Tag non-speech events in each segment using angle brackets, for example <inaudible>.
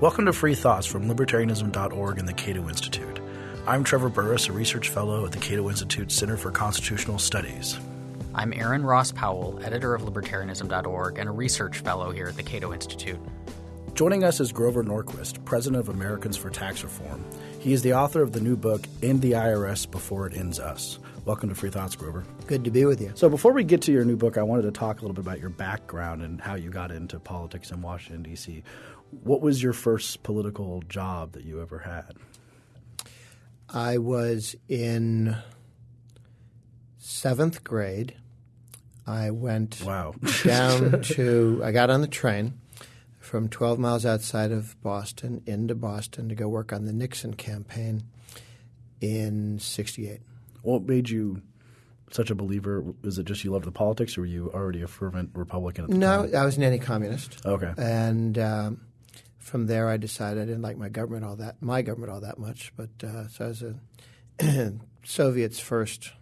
Welcome to Free Thoughts from Libertarianism.org and the Cato Institute. I'm Trevor Burrus, a research fellow at the Cato Institute Center for Constitutional Studies. I'm Aaron Ross Powell, editor of Libertarianism.org and a research fellow here at the Cato Institute. Joining us is Grover Norquist, president of Americans for Tax Reform. He is the author of the new book, End the IRS Before It Ends Us. Welcome to Free Thoughts, Grover. Good to be with you. So, before we get to your new book, I wanted to talk a little bit about your background and how you got into politics in Washington, D.C. What was your first political job that you ever had? I was in seventh grade. I went wow. <laughs> down to, I got on the train from 12 miles outside of Boston into Boston to go work on the Nixon campaign in 68. What made you such a believer? Was it just you loved the politics or were you already a fervent Republican at the no, time? I was an anti-communist. Okay. And um, from there I decided I didn't like my government all that, my government all that much. But uh, so I was a <clears throat> Soviet's first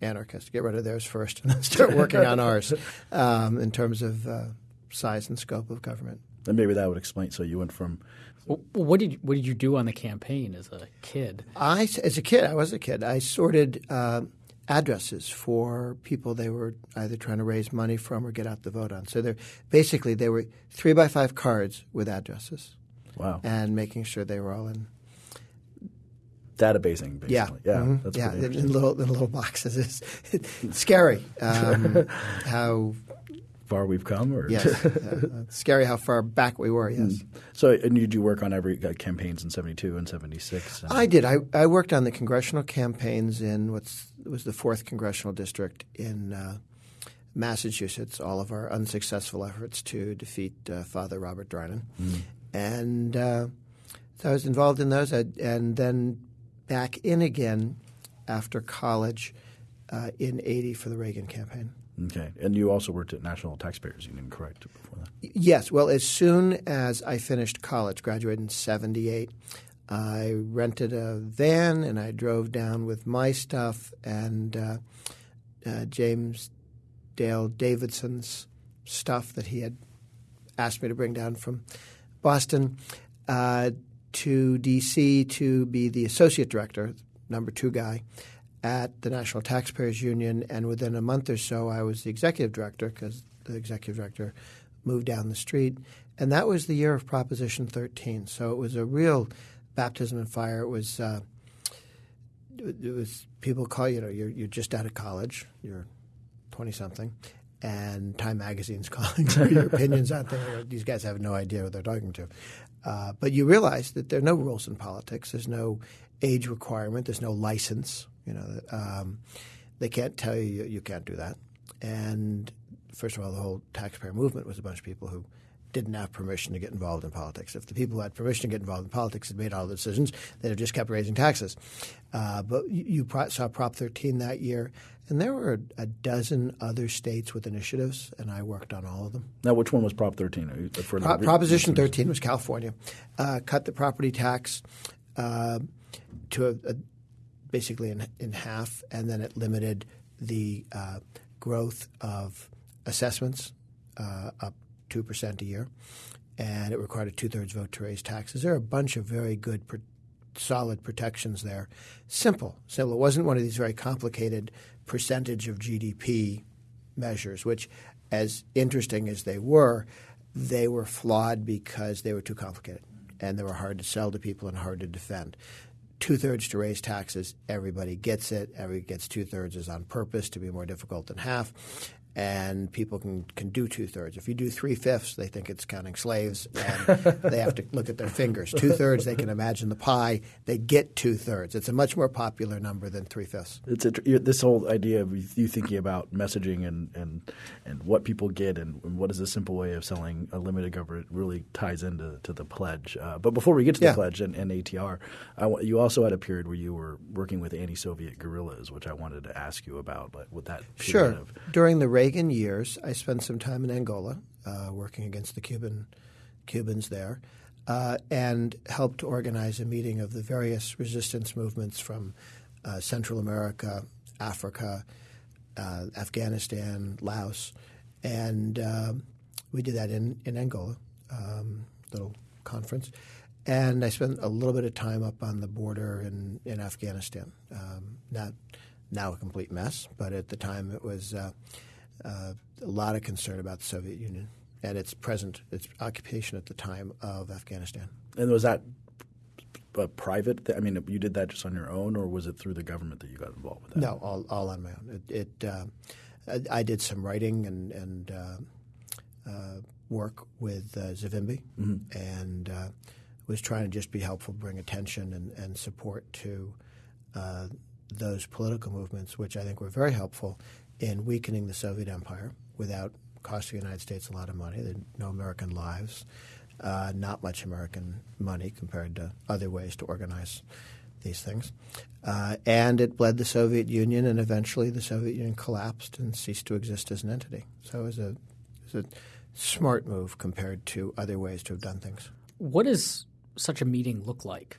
anarchist. Get rid of theirs first <laughs> and then start working on ours um, in terms of uh, size and scope of government. And maybe that would explain. So you went from. Well, what did you, what did you do on the campaign as a kid? I, as a kid, I was a kid. I sorted uh, addresses for people they were either trying to raise money from or get out the vote on. So they're basically they were three by five cards with addresses. Wow. And making sure they were all in databasing, basically. Yeah, yeah, mm-hmm. that's yeah, pretty in little in little boxes. It's, <laughs> it's scary um, <laughs> how far we've come, or yes, <laughs> uh, scary how far back we were. Yes. Mm. So, and did you work on every uh, campaigns in '72 and '76? I did. I, I worked on the congressional campaigns in what's was the fourth congressional district in uh, Massachusetts. All of our unsuccessful efforts to defeat uh, Father Robert Drinan, mm. and uh, so I was involved in those. I, and then back in again after college uh, in '80 for the Reagan campaign. Okay, and you also worked at National Taxpayers Union, correct? Before that. Yes. Well, as soon as I finished college, graduated in '78, I rented a van and I drove down with my stuff and uh, uh, James Dale Davidson's stuff that he had asked me to bring down from Boston uh, to D.C. to be the associate director, number two guy at the National Taxpayers Union, and within a month or so, I was the executive director because the executive director moved down the street, and that was the year of Proposition 13. So it was a real baptism in fire. It was uh, it was people call you know you're you're just out of college, you're 20 something, and Time Magazine's <laughs> calling for your opinions on things. These guys have no idea what they're talking to. Uh, but you realize that there are no rules in politics. There's no age requirement. There's no license. You know, um, they can't tell you you can't do that. And first of all, the whole taxpayer movement was a bunch of people who didn't have permission to get involved in politics. If the people who had permission to get involved in politics had made all the decisions, they'd have just kept raising taxes. Uh, but you, you pro- saw Prop 13 that year, and there were a dozen other states with initiatives, and I worked on all of them. Now, which one was Prop 13? Pro- Proposition 13 was California. Uh, cut the property tax uh, to a, a basically in, in half, and then it limited the uh, growth of assessments uh, up 2% a year, and it required a two thirds vote to raise taxes. There are a bunch of very good, pro- solid protections there. Simple. So it wasn't one of these very complicated percentage of GDP measures, which, as interesting as they were, they were flawed because they were too complicated and they were hard to sell to people and hard to defend two thirds to raise taxes. Everybody gets it. Everybody gets two thirds is on purpose to be more difficult than half. And people can, can do two thirds. If you do three fifths, they think it's counting slaves, and <laughs> they have to look at their fingers. Two thirds, they can imagine the pie. They get two thirds. It's a much more popular number than three fifths. It's a, this whole idea of you thinking about messaging and and, and what people get and, and what is a simple way of selling a limited government really ties into to the pledge. Uh, but before we get to the Yeah. pledge and, and ATR, I you also had a period where you were working with anti-Soviet guerrillas, which I wanted to ask you about. Like with that period Sure. of During the Reagan years, I spent some time in Angola uh, working against the Cuban Cubans there, uh, and helped organize a meeting of the various resistance movements from uh, Central America, Africa, uh, Afghanistan, Laos, and um, we did that in in Angola. Um, little conference. And I spent a little bit of time up on the border in, in Afghanistan. Um, not now a complete mess, but at the time it was uh, uh, a lot of concern about the Soviet Union and its present, its occupation at the time of Afghanistan. And was that a private? Th- I mean, you did that just on your own, or was it through the government that you got involved with that? No, all, all on my own. It, it uh, I, I did some writing and, and uh, uh, work with uh, Savimbi, and uh, was trying to just be helpful, bring attention and, and support to uh, those political movements, which I think were very helpful in weakening the Soviet Empire without costing the United States a lot of money. There no American lives, uh, not much American money compared to other ways to organize these things. Uh, and it bled the Soviet Union, and eventually the Soviet Union collapsed and ceased to exist as an entity. So it was a, it was a smart move compared to other ways to have done things. What does such a meeting look like?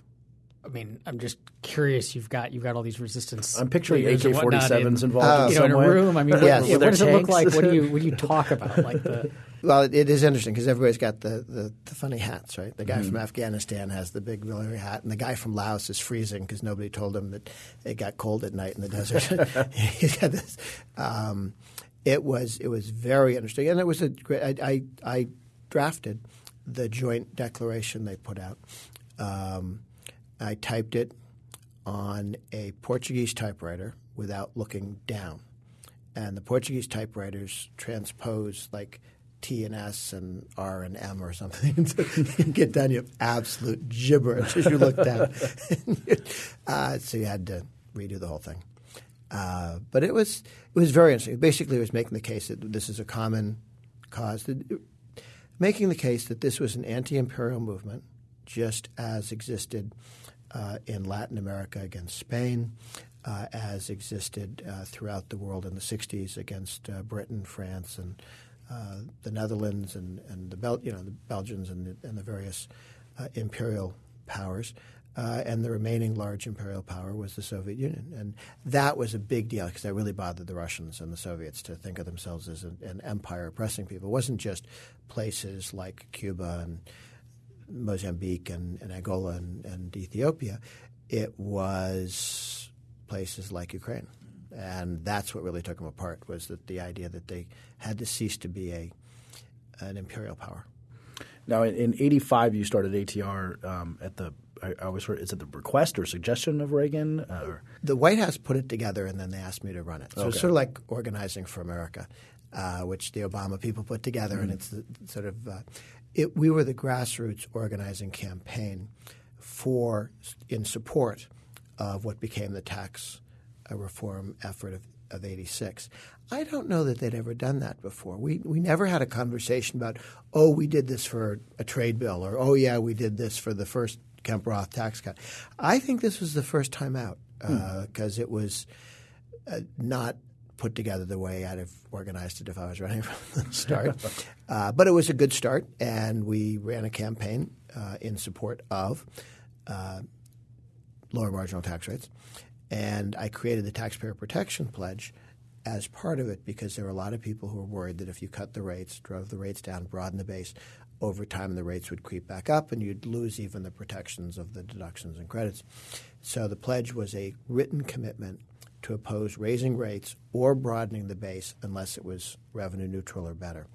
I mean, I'm just curious. You've got you've got all these resistance. I'm picturing leaders and whatnot AK-47s in- involved in you know, in a room. I mean, <laughs> what, Yes. yeah, With what does their it look like? What do you <laughs> what do you talk about? Like the Well, it, it is interesting because everybody's got the, the, the funny hats, right? The guy from Afghanistan has the big military hat, and the guy from Laos is freezing because nobody told him that it got cold at night in the desert. <laughs> He's got this. Um, it was it was very interesting, and it was a great. I, I, I drafted the joint declaration they put out. Um, I typed it on a Portuguese typewriter without looking down and the Portuguese typewriters transpose like T and S and R and M or something. <laughs> so you get down, you have absolute gibberish as you look down. <laughs> uh, so you had to redo the whole thing. Uh, but it was it was very interesting. Basically, it was making the case that this is a common cause, that, making the case that this was an anti-imperial movement, just as existed uh, in Latin America against Spain, uh, as existed uh, throughout the world in the 60s against uh, Britain, France, and uh, the Netherlands, and, and the Bel- you know the Belgians and the, and the various uh, imperial powers. And the remaining large imperial power was the Soviet Union, and that was a big deal because that really bothered the Russians and the Soviets to think of themselves as an, an empire oppressing people. It wasn't just places like Cuba and Mozambique and, and Angola and, and Ethiopia. It was places like Ukraine, and that's what really took them apart. Was that the idea that they had to cease to be a an imperial power. Now, in, in '85, you started ATR um, at the. I, I always heard. Is it the request or suggestion of Reagan? Or, The White House put it together, and then they asked me to run it. So it's sort of like organizing for America, uh, which the Obama people put together, and it's the, sort of uh, it. We were the grassroots organizing campaign for in support of what became the tax uh, reform effort of, of '86. I don't know that they'd ever done that before. We we never had a conversation about, oh, we did this for a trade bill, or oh yeah, we did this for the first Kemp Roth tax cut. I think this was the first time out because it was uh, not put together the way I'd have organized it if I was running <laughs> from the start. <laughs> uh, but it was a good start, and we ran a campaign uh, in support of uh, lower marginal tax rates. And I created the Taxpayer Protection Pledge as part of it because there were a lot of people who were worried that if you cut the rates, drove the rates down, broadened the base, over time the rates would creep back up and you'd lose even the protections of the deductions and credits. So the pledge was a written commitment to oppose raising rates or broadening the base unless it was revenue neutral or better.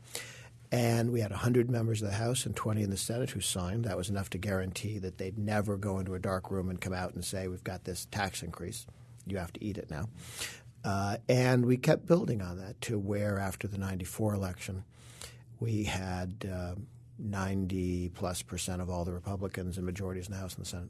And we had 100 members of the House and 20 in the Senate who signed. That was enough to guarantee that they'd never go into a dark room and come out and say, We've got this tax increase. You have to eat it now. Uh, and we kept building on that to where, after the 94 election, we had uh, 90 plus percent of all the Republicans and majorities in the House and the Senate.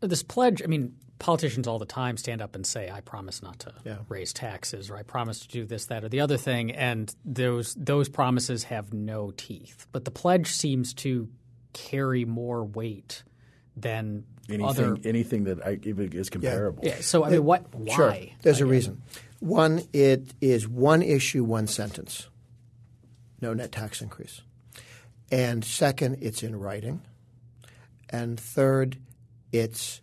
This pledge. I mean, politicians all the time stand up and say, "I promise not to Yeah. raise taxes," or "I promise to do this, that, or the other thing," and those those promises have no teeth. But the pledge seems to carry more weight than anything, other. anything that I, even is comparable. Yeah. So I mean, what? Why? Sure. There's a reason. One, it is one issue, one sentence. No net tax increase. And second, it's in writing. And third, it's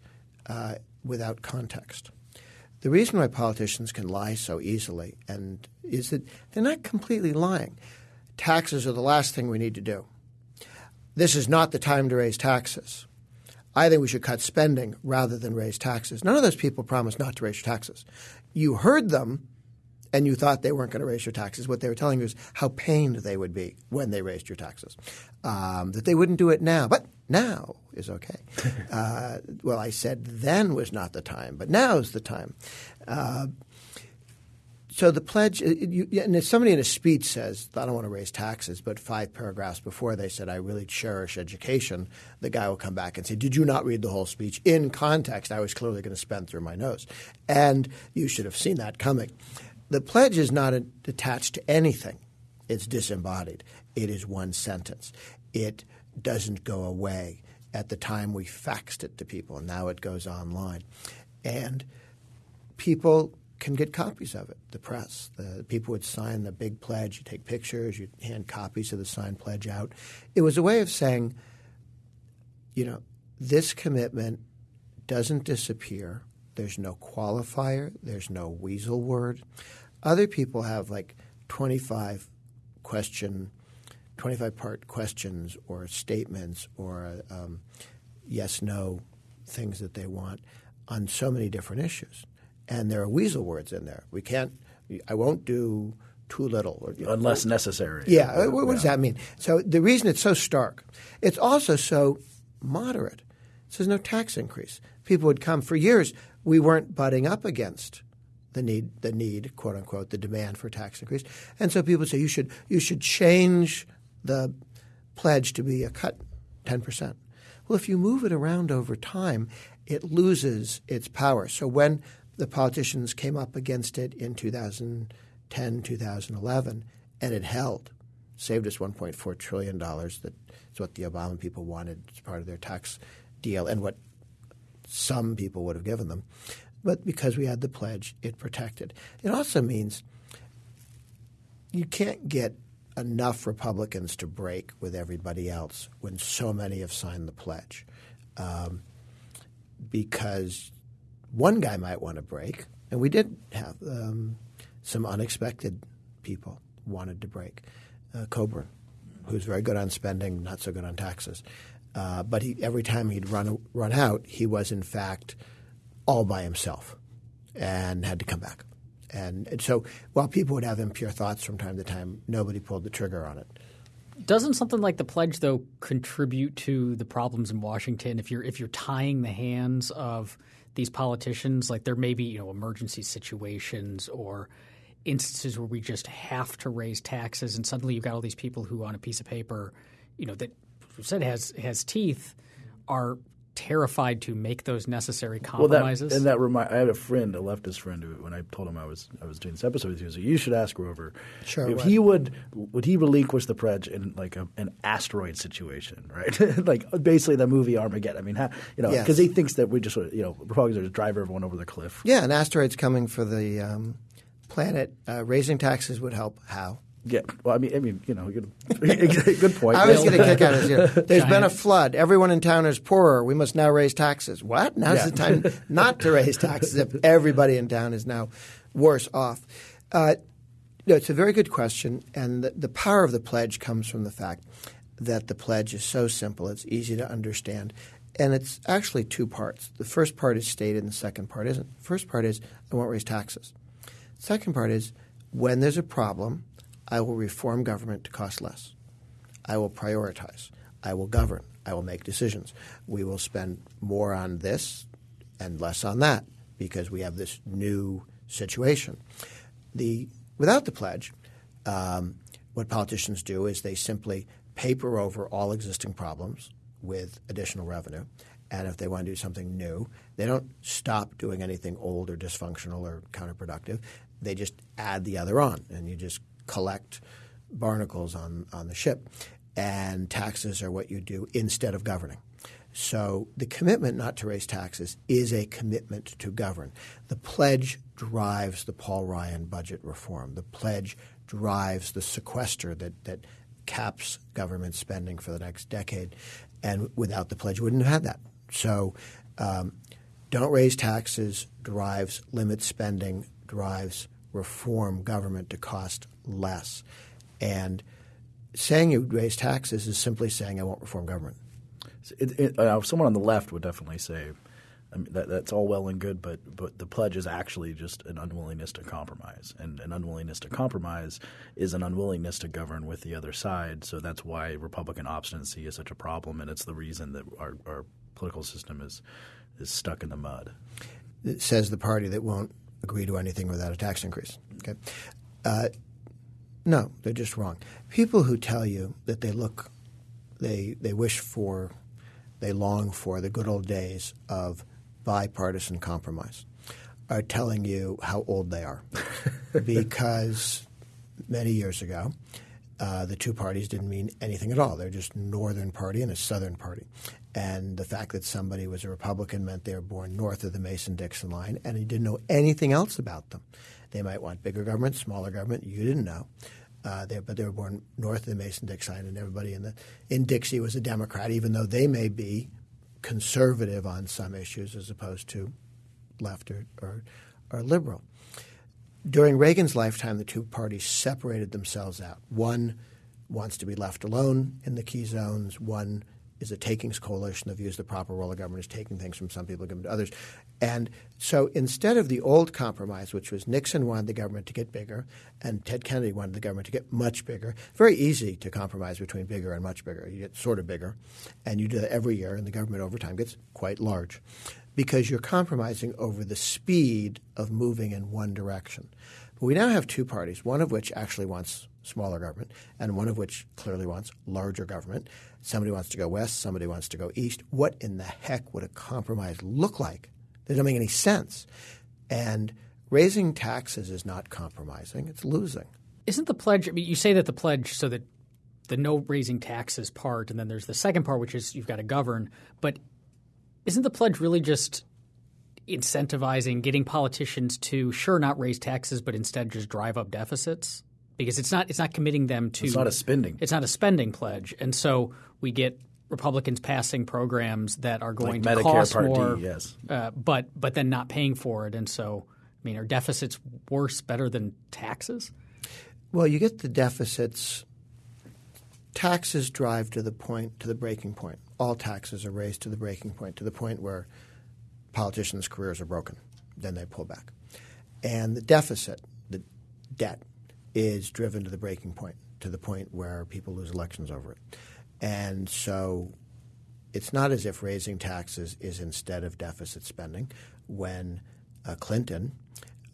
uh, without context. The reason why politicians can lie so easily and is that they're not completely lying. Taxes are the last thing we need to do. this is not the time to raise taxes. I think we should cut spending rather than raise taxes. None of those people promised not to raise taxes. You heard them and you thought they weren't going to raise your taxes. What they were telling you is how pained they would be when they raised your taxes, um, that they wouldn't do it now. But now is okay. <laughs> uh, well, I said then was not the time, but now is the time. Uh, so the pledge, uh, you, and if somebody in a speech says, I don't want to raise taxes, but five paragraphs before they said, I really cherish education, the guy will come back and say, Did you not read the whole speech? In context, I was clearly going to spend through my nose. And you should have seen that coming. The pledge is not attached to anything, it's disembodied. It is one sentence. It doesn't go away. At the time, we faxed it to people, and now it goes online. And people can get copies of it. The press, the people would sign the big pledge. You take pictures, you hand copies of the signed pledge out. It was a way of saying, you know, this commitment doesn't disappear. There's no qualifier. There's no weasel word. Other people have like 25 question, 25 part questions or statements or um, yes no things that they want on so many different issues and there are weasel words in there. We can't. I won't do too little or, know, unless necessary. Yeah. What, what yeah. does that mean? So the reason it's so stark, it's also so moderate. So there's no tax increase. People would come for years. We weren't butting up against the need, the need, quote unquote, the demand for tax increase, and so people say you should you should change the pledge to be a cut ten percent. Well, if you move it around over time, it loses its power. So when the politicians came up against it in 2010, 2011, and it held. Saved us $1.4 trillion. That's what the Obama people wanted as part of their tax deal and what some people would have given them. But because we had the pledge, it protected. It also means you can't get enough Republicans to break with everybody else when so many have signed the pledge. Um, because one guy might want to break, and we did have um, some unexpected people wanted to break. Uh, Coburn, who's very good on spending, not so good on taxes. Uh, but he, every time he'd run run out, he was in fact all by himself, and had to come back. And, and so, while people would have impure thoughts from time to time, nobody pulled the trigger on it. Doesn't something like the pledge, though, contribute to the problems in Washington? If you're if you're tying the hands of these politicians. Like there may be you know emergency situations or instances where we just have to raise taxes, and suddenly you've got all these people who on a piece of paper, you know, that said has has teeth, are terrified to make those necessary compromises. Well, that, and that remind, I had a friend, a leftist friend, who when I told him I was I was doing this episode with you, he you should ask Grover sure, if he would would he relinquish the pledge in like a, an asteroid situation, right? <laughs> like basically the movie Armageddon. I mean, how, you know, because yes. he thinks that we just you know Republicans are just drive everyone over the cliff. Yeah, an asteroid's coming for the um, planet. Uh, raising taxes would help. How? Yeah, well, I mean, I mean, you know, good, <laughs> good point. I was getting a kick out of this. <laughs> There's been a flood. Everyone in town is poorer. We must now raise taxes. What? Now's yeah. the time not to raise taxes if <laughs> everybody in town is now worse off. Uh, no, it's a very good question, and the, the power of the pledge comes from the fact that the pledge is so simple, it's easy to understand, and it's actually two parts. The first part is stated, and the second part isn't. The first part is I won't raise taxes. The second part is when there's a problem – I will reform government to cost less. I will prioritize. I will govern. I will make decisions. We will spend more on this and less on that because we have this new situation. The without the pledge, um, what politicians do is they simply paper over all existing problems with additional revenue. And if they want to do something new, they don't stop doing anything old or dysfunctional or counterproductive. They just add the other on, and you just collect barnacles on, on the ship. And taxes are what you do instead of governing. So the commitment not to raise taxes is a commitment to govern. The pledge drives the Paul Ryan budget reform. The pledge drives the sequester that, that caps government spending for the next decade. And without the pledge, we wouldn't have had that. So um, don't raise taxes drives limit spending, drives reform government to cost less. And saying you raise taxes is simply saying I won't reform government. It, it, uh, someone on the left would definitely say I mean, that, that's all well and good, but but the pledge is actually just an unwillingness to compromise, and an unwillingness to compromise is an unwillingness to govern with the other side. So that's why Republican obstinacy is such a problem, and it's the reason that our, our political system is is stuck in the mud. It says the party that won't agree to anything without a tax increase. Okay, uh, no, they're just wrong. People who tell you that they look, they they wish for, they long for the good old days of bipartisan compromise are telling you how old they are. <laughs> because many years ago, uh, the two parties didn't mean anything at all. They're just Northern Party and a Southern Party. And the fact that somebody was a Republican meant they were born north of the Mason Dixon line, and you didn't know anything else about them. They might want bigger government, smaller government. You didn't know. Uh, they, but they were born north of the Mason Dixon line, and everybody in the in Dixie was a Democrat, even though they may be conservative on some issues as opposed to left or, or, or liberal. During Reagan's lifetime, the two parties separated themselves out. One wants to be left alone in the key zones. One is a takings coalition that views the proper role of government as taking things from some people and giving to others. And so instead of the old compromise, which was Nixon wanted the government to get bigger and Ted Kennedy wanted the government to get much bigger, very easy to compromise between bigger and much bigger. You get sort of bigger, and you do that every year, and the government over time gets quite large because you're compromising over the speed of moving in one direction. But we now have two parties, one of which actually wants smaller government, and one of which clearly wants larger government. Somebody wants to go west, somebody wants to go east. What in the heck would a compromise look like? That doesn't make any sense. And raising taxes is not compromising, it's losing. Isn't the pledge, I mean, you say that the pledge so that the no raising taxes part, and then there's the second part, which is you've got to govern. But isn't the pledge really just incentivizing, getting politicians to, sure, not raise taxes, but instead just drive up deficits? because it's not it's not committing them to it's not a spending it's not a spending pledge, and so we get Republicans passing programs that are going like to Medicare cost Part more, D, yes, uh, but but then not paying for it, and so I mean, are deficits worse, better than taxes? Well, you get the deficits. Taxes drive to the point to the breaking point. All taxes are raised to the breaking point, to the point where politicians' careers are broken. Then they pull back, and the deficit, the debt, is driven to the breaking point, to the point where people lose elections over it. And so it's not as if raising taxes is instead of deficit spending. When uh, Clinton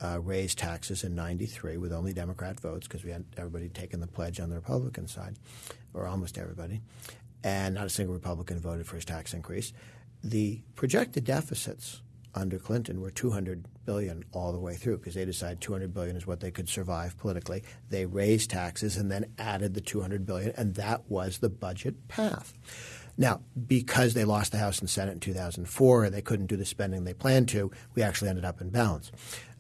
uh, raised taxes in 93 with only Democrat votes because we had everybody taken the pledge on the Republican side, or almost everybody, and not a single Republican voted for his tax increase. The projected deficits under Clinton were 200 billion all the way through because they decided 200 billion is what they could survive politically. They raised taxes and then added the 200 billion, and that was the budget path. Now, because they lost the House and Senate in 2004 and they couldn't do the spending they planned to, we actually ended up in balance.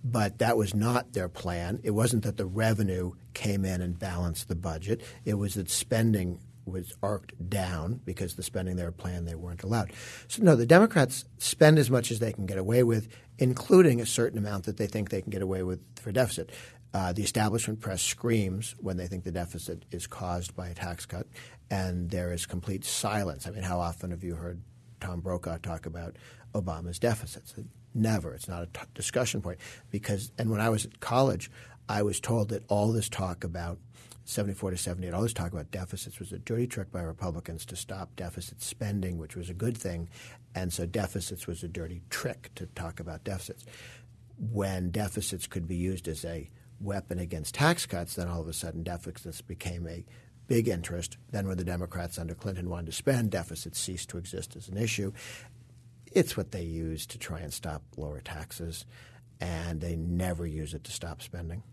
But that was not their plan. It wasn't that the revenue came in and balanced the budget. It was that spending was arced down because the spending they were planned they weren't allowed. So no, the Democrats spend as much as they can get away with, including a certain amount that they think they can get away with for deficit. Uh, the establishment press screams when they think the deficit is caused by a tax cut, and there is complete silence. I mean, how often have you heard Tom Brokaw talk about Obama's deficits? Never. It's not a t- discussion point because. And when I was at college, I was told that all this talk about 74 to 78, all this talk about deficits was a dirty trick by Republicans to stop deficit spending, which was a good thing. And so deficits was a dirty trick to talk about deficits. When deficits could be used as a weapon against tax cuts, then all of a sudden deficits became a big interest. Then when the Democrats under Clinton wanted to spend, deficits ceased to exist as an issue. It's what they use to try and stop lower taxes, and they never use it to stop spending.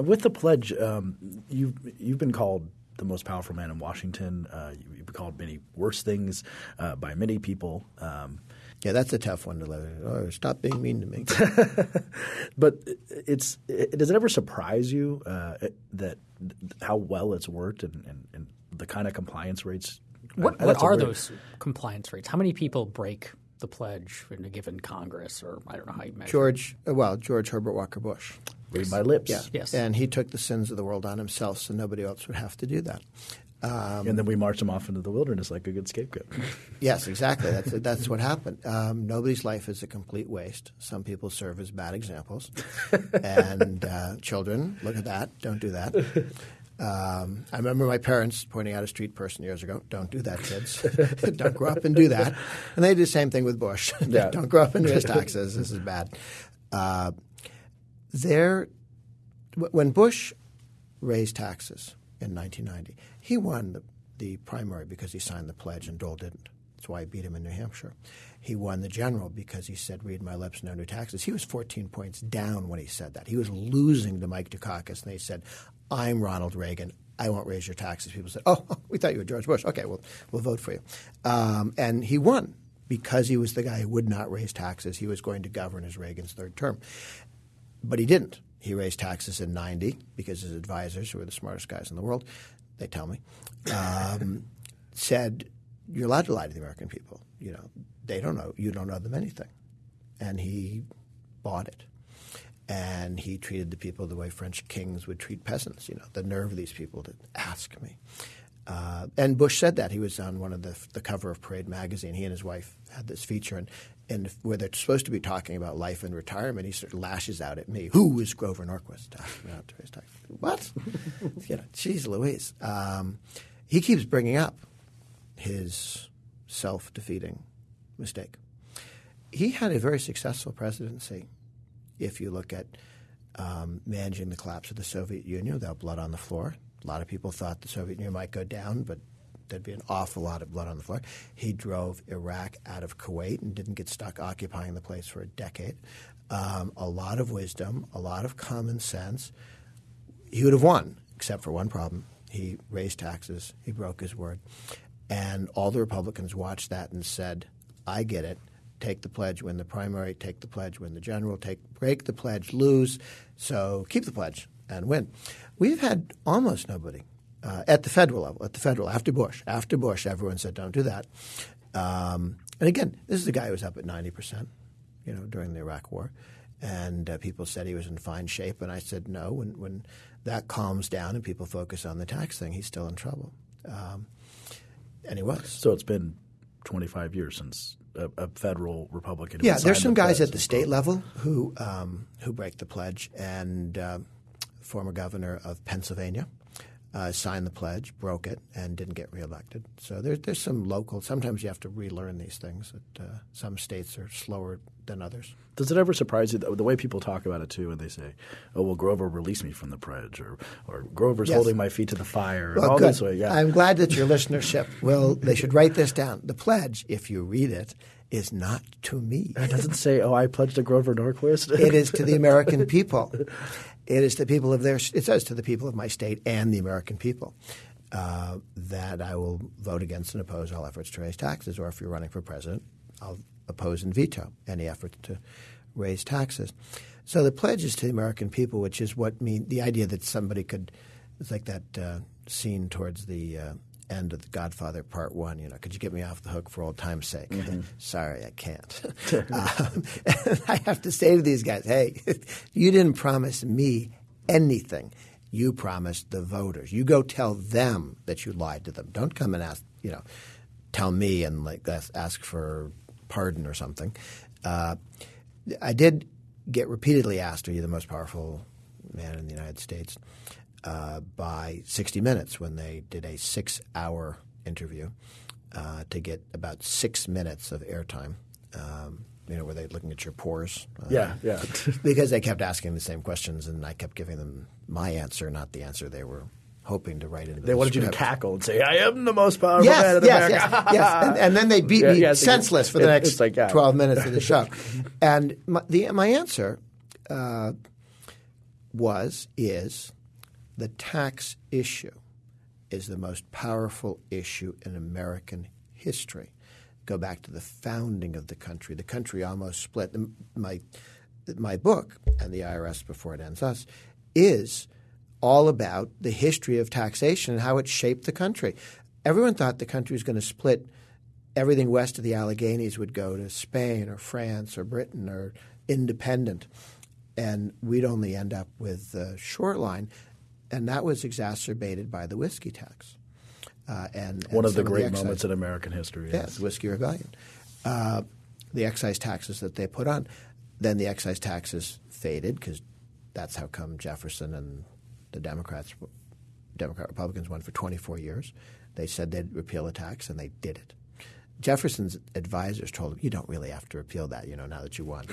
With the pledge, um, you've you've been called the most powerful man in Washington. Uh, you've been called many worse things uh, by many people. Um, yeah, that's a tough one to let. Oh, stop being mean to me. <laughs> but it's it, does it ever surprise you uh, that how well it's worked and, and, and the kind of compliance rates? What, what are those compliance rates? How many people break the pledge in a given Congress, or I don't know how you measure. George, well, George Herbert Walker Bush Read my lips. Yeah. Yes. And he took the sins of the world on himself so nobody else would have to do that. and then we march them off into the wilderness like a good scapegoat. <laughs> Yes, exactly. That's that's what happened. Um, nobody's life is a complete waste. Some people serve as bad examples, and uh, children look at that. Don't do that. Um, I remember my parents pointing out a street person years ago. Don't do that, kids. <laughs> Don't grow up and do that. And they did the same thing with Bush. Yeah. <laughs> Don't grow up and raise taxes. This is bad. Uh, there, when Bush raised taxes in 1990, he won the, the primary because he signed the pledge and Dole didn't. That's why he beat him in New Hampshire. He won the general because he said, read my lips, no new taxes. He was 14 points down when he said that. He was losing to Mike Dukakis, and they said, I'm Ronald Reagan. I won't raise your taxes. People said, oh, <laughs> we thought you were George Bush. Okay, well, we'll vote for you. Um, and he won because he was the guy who would not raise taxes. He was going to govern as Reagan's third term. But he didn't. He raised taxes in 90 because his advisors, who were the smartest guys in the world, they tell me, um, said, You're allowed to lie to the American people. You know, they don't know. You don't know them anything. And he bought it. And he treated the people the way French kings would treat peasants. You know, the nerve of these people to ask me. Uh, and Bush said that he was on one of the the cover of Parade magazine. He and his wife had this feature, and and where they're supposed to be talking about life and retirement, he sort of lashes out at me. Who is Grover Norquist? to ask me not to raise taxes? What? <laughs> you know, geez, Louise. Um, he keeps bringing up his self-defeating mistake. He had a very successful presidency. If you look at um, managing the collapse of the Soviet Union without blood on the floor. A lot of people thought the Soviet Union might go down, but there'd be an awful lot of blood on the floor. He drove Iraq out of Kuwait and didn't get stuck occupying the place for a decade. Um, a lot of wisdom, a lot of common sense. He would have won, except for one problem. He raised taxes, he broke his word. And all the Republicans watched that and said, I get it take the pledge, win the primary, take the pledge, win the general, take break the pledge, lose. So keep the pledge and win. We've had almost nobody uh, at the federal level. At the federal, after Bush, after Bush, everyone said don't do that. Um, and again, this is a guy who was up at ninety percent, you know, during the Iraq War, and uh, people said he was in fine shape, and I said no. When when that calms down and people focus on the tax thing, he's still in trouble. Um, and he was. So it's been 25 years since a, a federal Republican. Yeah, there's some the guys at the state level who um, who break the pledge, and uh, former governor of Pennsylvania uh, signed the pledge, broke it, and didn't get reelected. So there's there's some local. Sometimes you have to relearn these things. That uh, some states are slower than others. Does it ever surprise you the, the way people talk about it too, when they say, "Oh, well, Grover released me from the pledge," or "or Grover's Yes. holding my feet to the fire," Well, all good. this way? Yeah, I'm glad that your listenership will. They should write this down. The pledge, if you read it, is not to me. it doesn't say, "Oh, I pledged to Grover Norquist." It is to the American people. <laughs> It is the people of their. It says to the people of my state and the American people uh, that I will vote against and oppose all efforts to raise taxes. Or if you're running for president, I'll oppose and veto any efforts to raise taxes. So the pledge is to the American people, which is what mean the idea that somebody could. It's like that uh, scene towards the. Uh, End of The Godfather Part One. You know, could you get me off the hook for old time's sake? <laughs> Sorry, I can't. <laughs> um, I have to say to these guys, hey, you didn't promise me anything. You promised the voters. You go tell them that you lied to them. Don't come and ask, you know, tell me and like ask, ask for pardon or something. Uh, I did get repeatedly asked, "Are you the most powerful man in the United States?" Uh, by 60 Minutes when they did a six-hour interview uh, to get about six minutes of airtime. Um, you know, where they're looking at your pores. Uh, yeah, yeah. <laughs> because they kept asking the same questions, and I kept giving them my answer, not the answer they were hoping to write into they the wanted you to cackle and say, "I am the most powerful man Yes, in yes, America." yes, yes. <laughs> And, and then they beat Yeah, me it- senseless for the it- next like, yeah. 12 minutes of the show. <laughs> and my, the, my answer uh, was, is the tax issue is the most powerful issue in American history. Go back to the founding of the country. The country almost split. My, my book, End the IRS Before It Ends Us, is all about the history of taxation and how it shaped the country. Everyone thought the country was going to split. Everything west of the Alleghenies would go to Spain or France or Britain or independent. and we'd only end up with the shoreline, and that was exacerbated by the whiskey tax. Uh, and, One of the great excise- moments in American history. Yes. the Whiskey Rebellion. Uh, the excise taxes that they put on. Then the excise taxes faded because that's how come Jefferson and the Democrats, Democrat Republicans won for 24 years. They said they'd repeal the tax, and they did it. Jefferson's advisors told him, "You don't really have to repeal that, you know, now that you won."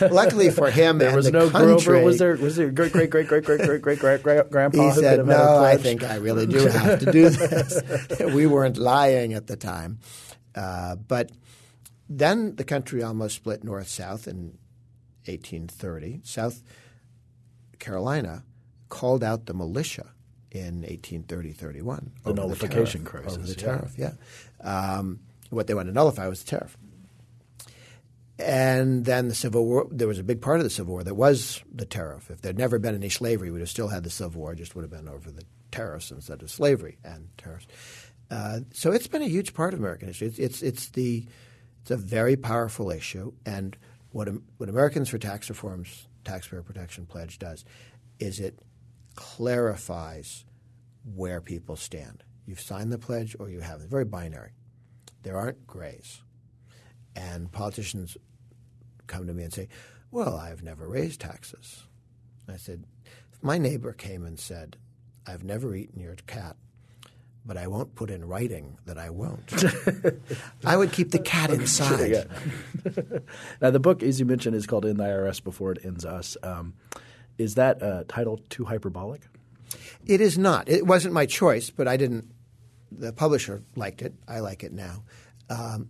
<laughs> Luckily for him, There was the no country, Grover. Was there? Was there great great great great great great great great great grandpa he who said, have had a "No, I think I really do have to do this." <laughs> we weren't lying at the time, uh, but then the country almost split north south in 1830. South Carolina called out the militia in 1830-31 The nullification tariff, crisis, over the tariff. Yeah, um, what they wanted to nullify was the tariff. And then the Civil War, there was a big part of the Civil War that was the tariff. If there'd never been any slavery, we'd have still had the Civil War, it just would have been over the tariffs instead of slavery and tariffs. Uh, so it's been a huge part of American history. It's, it's, it's, the, it's a very powerful issue. And what, what Americans for Tax Reform's Taxpayer Protection Pledge does is it clarifies where people stand. You've signed the pledge or you haven't. Very binary. There aren't grays. And politicians come to me and say, Well, I've never raised taxes. I said, If my neighbor came and said, I've never eaten your cat, but I won't put in writing that I won't, <laughs> I would keep the cat inside. <laughs> Now the book, as you mentioned, is called "End the IRS Before It Ends Us." Um, is that uh, title too hyperbolic? It is not. It wasn't my choice, but I didn't. The publisher liked it. I like it now. Um,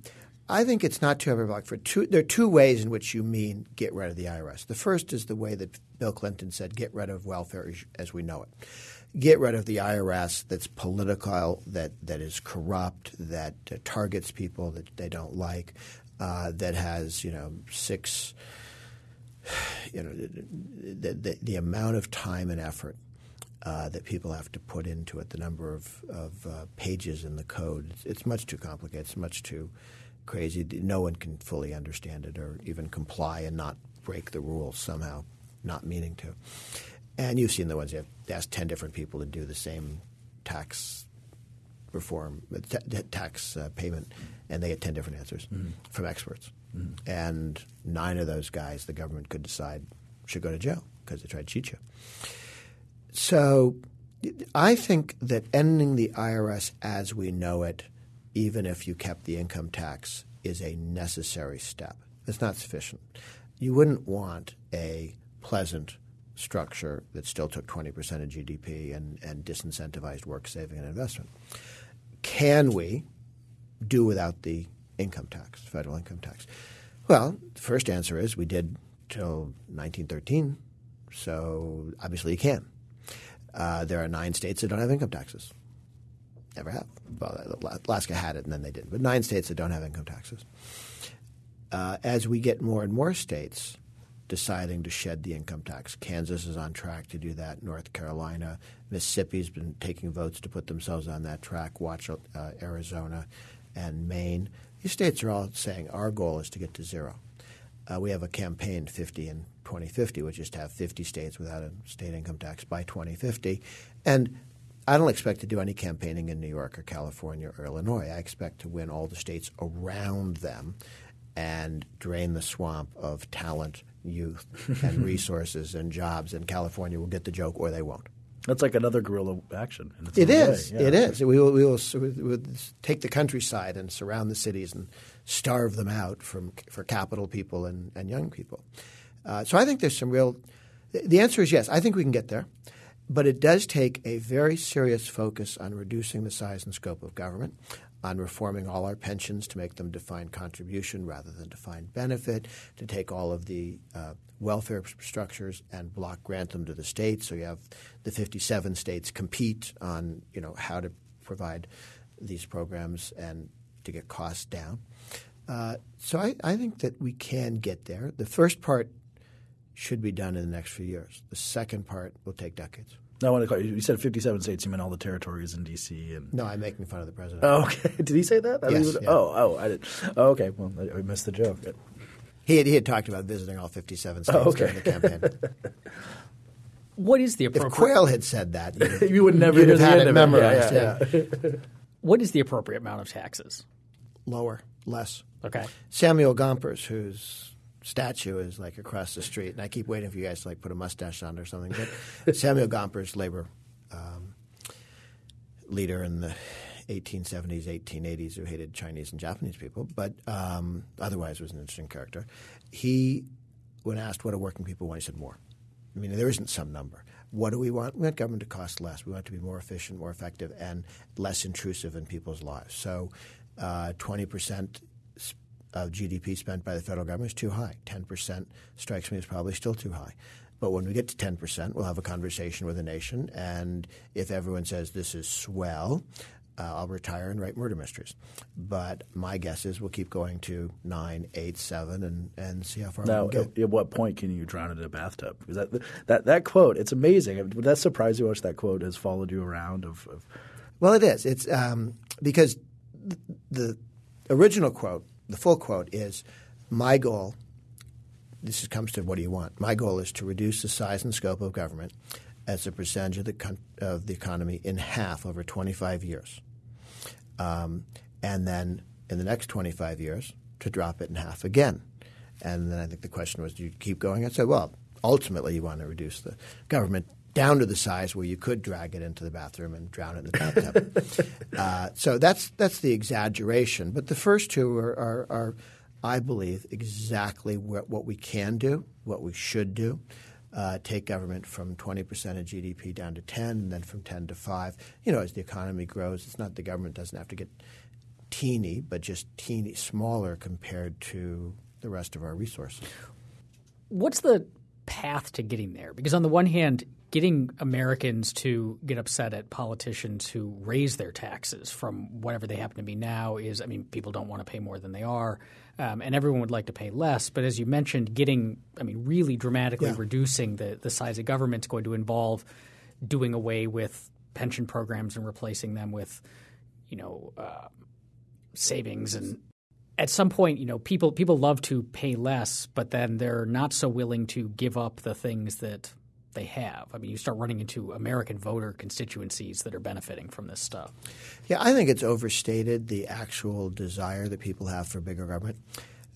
I think it's not too hyperbolic for two. There are two ways in which you mean get rid of the IRS. The first is the way that Bill Clinton said, "Get rid of welfare as- as we know it." Get rid of the IRS that's political, that that is corrupt, that uh, targets people that they don't like, uh, that has you know six you know, the, the, the amount of time and effort uh, that people have to put into it, the number of, of uh, pages in the code, it's, it's much too complicated. It's much too crazy. No one can fully understand it or even comply and not break the rules somehow, not meaning to. And you've seen the ones you have asked 10 different people to do the same tax reform, ta- ta- tax uh, payment, and they get 10 different answers from experts. And nine of those guys, the government could decide should go to jail because they tried to cheat you. So I think that ending the IRS as we know it, even if you kept the income tax, is a necessary step. It's not sufficient. You wouldn't want a pleasant structure that still took 20% of GDP and, and disincentivized work, saving, and investment. Can we do without the income tax, federal income tax? Well, the first answer is we did till 1913, so obviously you can. Uh, there are nine states that don't have income taxes. Never have. Well, Alaska had it and then they didn't, but nine states that don't have income taxes. Uh, as we get more and more states deciding to shed the income tax, Kansas is on track to do that. North Carolina, Mississippi's been taking votes to put themselves on that track. Watch uh, Arizona and Maine. These states are all saying our goal is to get to zero. Uh, we have a campaign 50 in 2050, which is to have 50 states without a state income tax by 2050. And I don't expect to do any campaigning in New York or California or Illinois. I expect to win all the states around them and drain the swamp of talent, youth, and <laughs> resources and jobs. And California will get the joke or they won't. That's like another guerrilla action. It is. Yeah. It is. We will, we will we will take the countryside and surround the cities and starve them out from for capital people and, and young people. Uh, so I think there's some real. The answer is yes. I think we can get there, but it does take a very serious focus on reducing the size and scope of government, on reforming all our pensions to make them defined contribution rather than defined benefit, to take all of the uh, welfare structures and block grant them to the states. So you have the 57 states compete on you know how to provide these programs and to get costs down. Uh, so I, I think that we can get there. The first part should be done in the next few years. The second part will take decades. Now, I want to call you, you said 57 states. You meant all the territories in D.C. and No, I'm making fun of the president. Oh, okay. <laughs> Did he say that? I Yes, mean, yeah. Oh, oh, I did. Oh, okay. Well, I, I missed the joke. He had, he had talked about visiting all 57 states Oh, okay. during the campaign. <laughs> What is the if appropriate Quayle had said that, you'd <laughs> You would never you'd have had it of it. Yeah, memorized. yeah, yeah. what is the appropriate amount of taxes? Lower, less. Okay. Samuel Gompers, whose statue is like across the street, and I keep waiting for you guys to like put a mustache on or something. But <laughs> Samuel Gompers, labor um, leader in the 1870s, 1880s, who hated Chinese and Japanese people, but um, otherwise was an interesting character. He, when asked what do working people want, he said more. I mean, there isn't some number. What do we want? We want government to cost less. We want to be more efficient, more effective, and less intrusive in people's lives. So, uh, twenty percent of GDP spent by the federal government is too high. Ten percent strikes me as probably still too high. But when we get to ten percent, we'll have a conversation with the nation, and if everyone says this is swell, uh, I'll retire and write murder mysteries. But my guess is we'll keep going to nine, eight, seven, and, and see how far Now, we can at, get. at what point can you drown in a bathtub? Because that that that quote, it's amazing. Would that surprise you how much that quote has followed you around? Of, of Well, it is. It's um, because the original quote, the full quote, is my goal. This comes to what do you want? My goal is to reduce the size and scope of government as a percentage of the con- of the economy in half over 25 years, um, and then in the next 25 years to drop it in half again. And then I think the question was, do you keep going? I said, well, ultimately you want to reduce the government down to the size where you could drag it into the bathroom and drown it in the bathtub. <laughs> uh, so that's that's the exaggeration. But the first two are, are, are I believe, exactly what, what we can do, what we should do. Uh, take government from 20% of GDP down to 10, and then from 10 to 5. You know, as the economy grows, it's not the government doesn't have to get teeny, but just teeny smaller compared to the rest of our resources. What's the path to getting there? Because on the one hand, getting Americans to get upset at politicians who raise their taxes from whatever they happen to be now is, I mean, people don't want to pay more than they are, um, and everyone would like to pay less. But as you mentioned, getting, I mean, really dramatically Yeah. reducing the, the size of government is going to involve doing away with pension programs and replacing them with, you know, uh, savings and at some point, you know, people people love to pay less, but then they're not so willing to give up the things that they have. I mean, you start running into American voter constituencies that are benefiting from this stuff. Yeah, I think it's overstated the actual desire that people have for bigger government.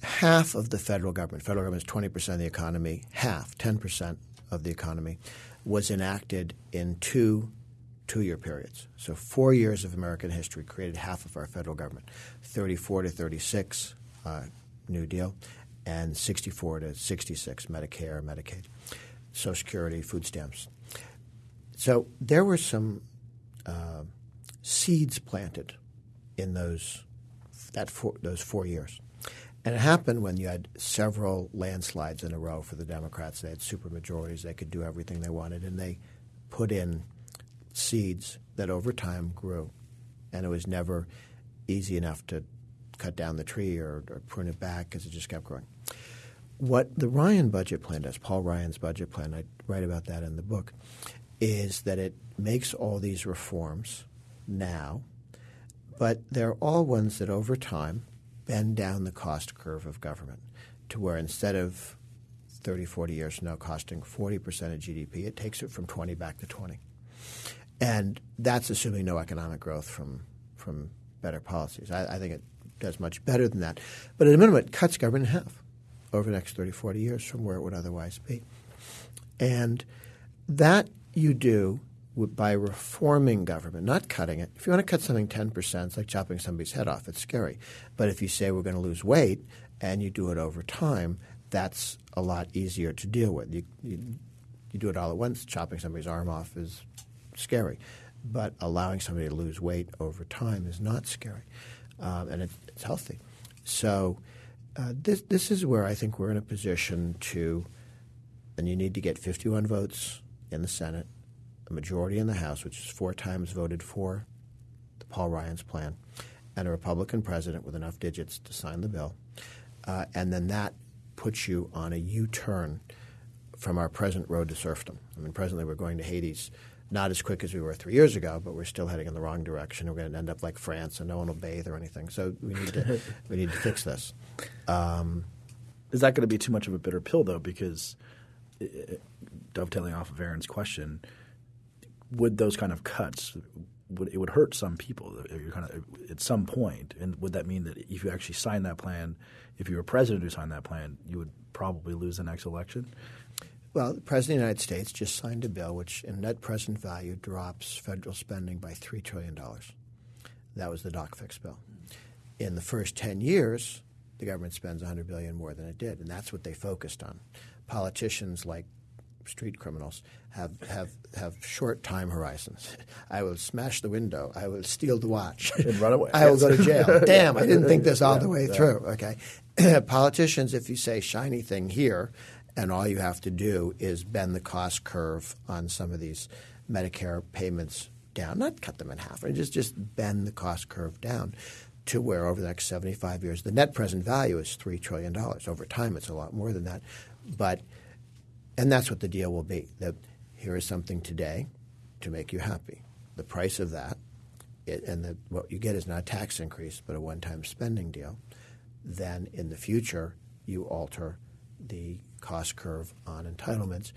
Half of the federal government, federal government is 20% of the economy, half, 10% of the economy, was enacted in two two year periods. So, four years of American history created half of our federal government 34 to 36, uh, New Deal, and 64 to 66, Medicare, Medicaid, Social Security, food stamps. So, there were some uh, seeds planted in those that four, those four years. And it happened when you had several landslides in a row for the Democrats. They had super majorities. They could do everything they wanted, and they put in seeds that over time grew. And it was never easy enough to cut down the tree or, or prune it back because it just kept growing. What the Ryan budget plan does, Paul Ryan's budget plan, I write about that in the book, is that it makes all these reforms now, but they're all ones that over time bend down the cost curve of government to where instead of 30, 40 years from now costing 40% of GDP, it takes it from 20 back to 20. And that's assuming no economic growth from, from better policies. I, I think it does much better than that. But at a minimum, it cuts government in half over the next 30, 40 years from where it would otherwise be. And that you do by reforming government, not cutting it. If you want to cut something 10%, it's like chopping somebody's head off. It's scary. But if you say we're going to lose weight and you do it over time, that's a lot easier to deal with. You, you, you do it all at once, chopping somebody's arm off is scary. But allowing somebody to lose weight over time is not scary, um, and it's, it's healthy. So uh, this this is where I think we're in a position to, and you need to get 51 votes in the Senate, a majority in the House, which is four times voted for the Paul Ryan's plan, and a Republican president with enough digits to sign the bill, uh, and then that puts you on a U-turn from our present road to serfdom. I mean, presently we're going to Hades not as quick as we were three years ago, but we're still heading in the wrong direction. We're going to end up like France, and no one will bathe or anything. So we need to <laughs> we need to fix this. Um, is that going to be too much of a bitter pill though? Because dovetailing off of Aaron's question, would those kind of cuts would it would hurt some people kind of, at some point, and would that mean that if you actually sign that plan, if you were president who signed that plan, you would probably lose the next election? Well, the President of the United States just signed a bill which, in net present value, drops federal spending by $3 trillion. That was the Doc Fix bill. In the first 10 years, the government spends 100 billion more than it did, and that's what they focused on. Politicians like street criminals have, have, have short time horizons. I will smash the window. I will steal the watch. And run away. <laughs> I will go to jail. <laughs> Damn, I didn't think this all yeah, the way yeah. through. Okay. <clears throat> Politicians, if you say shiny thing here, and all you have to do is bend the cost curve on some of these Medicare payments down, not cut them in half, just just bend the cost curve down to where over the next 75 years the net present value is $3 trillion. Over time it's a lot more than that. But and that's what the deal will be. That here is something today to make you happy. The price of that it, and the, what you get is not a tax increase but a one-time spending deal. Then in the future you alter the cost curve on entitlements,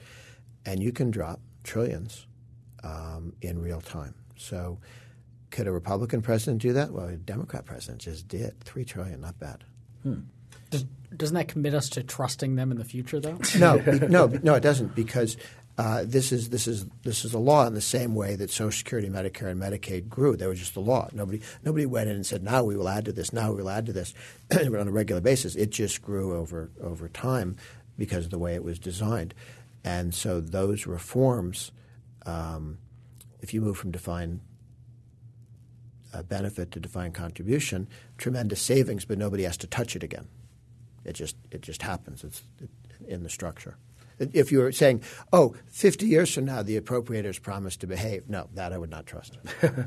and you can drop trillions um, in real time. So, could a Republican president do that? Well, a Democrat president just did three trillion. Not bad. Hmm. Does, doesn't that commit us to trusting them in the future, though? no, <laughs> no, no, it doesn't because uh, this is this is this is a law in the same way that Social Security, Medicare, and Medicaid grew. They were just a law. Nobody nobody went in and said, "Now we will add to this. Now we will add to this," <clears throat> on a regular basis. It just grew over over time because of the way it was designed, and so those reforms, um, if you move from defined uh, benefit to defined contribution, tremendous savings, but nobody has to touch it again. It just it just happens. It's in the structure. If you were saying, oh, 50 years from now, the appropriators promise to behave, no, that I would not trust.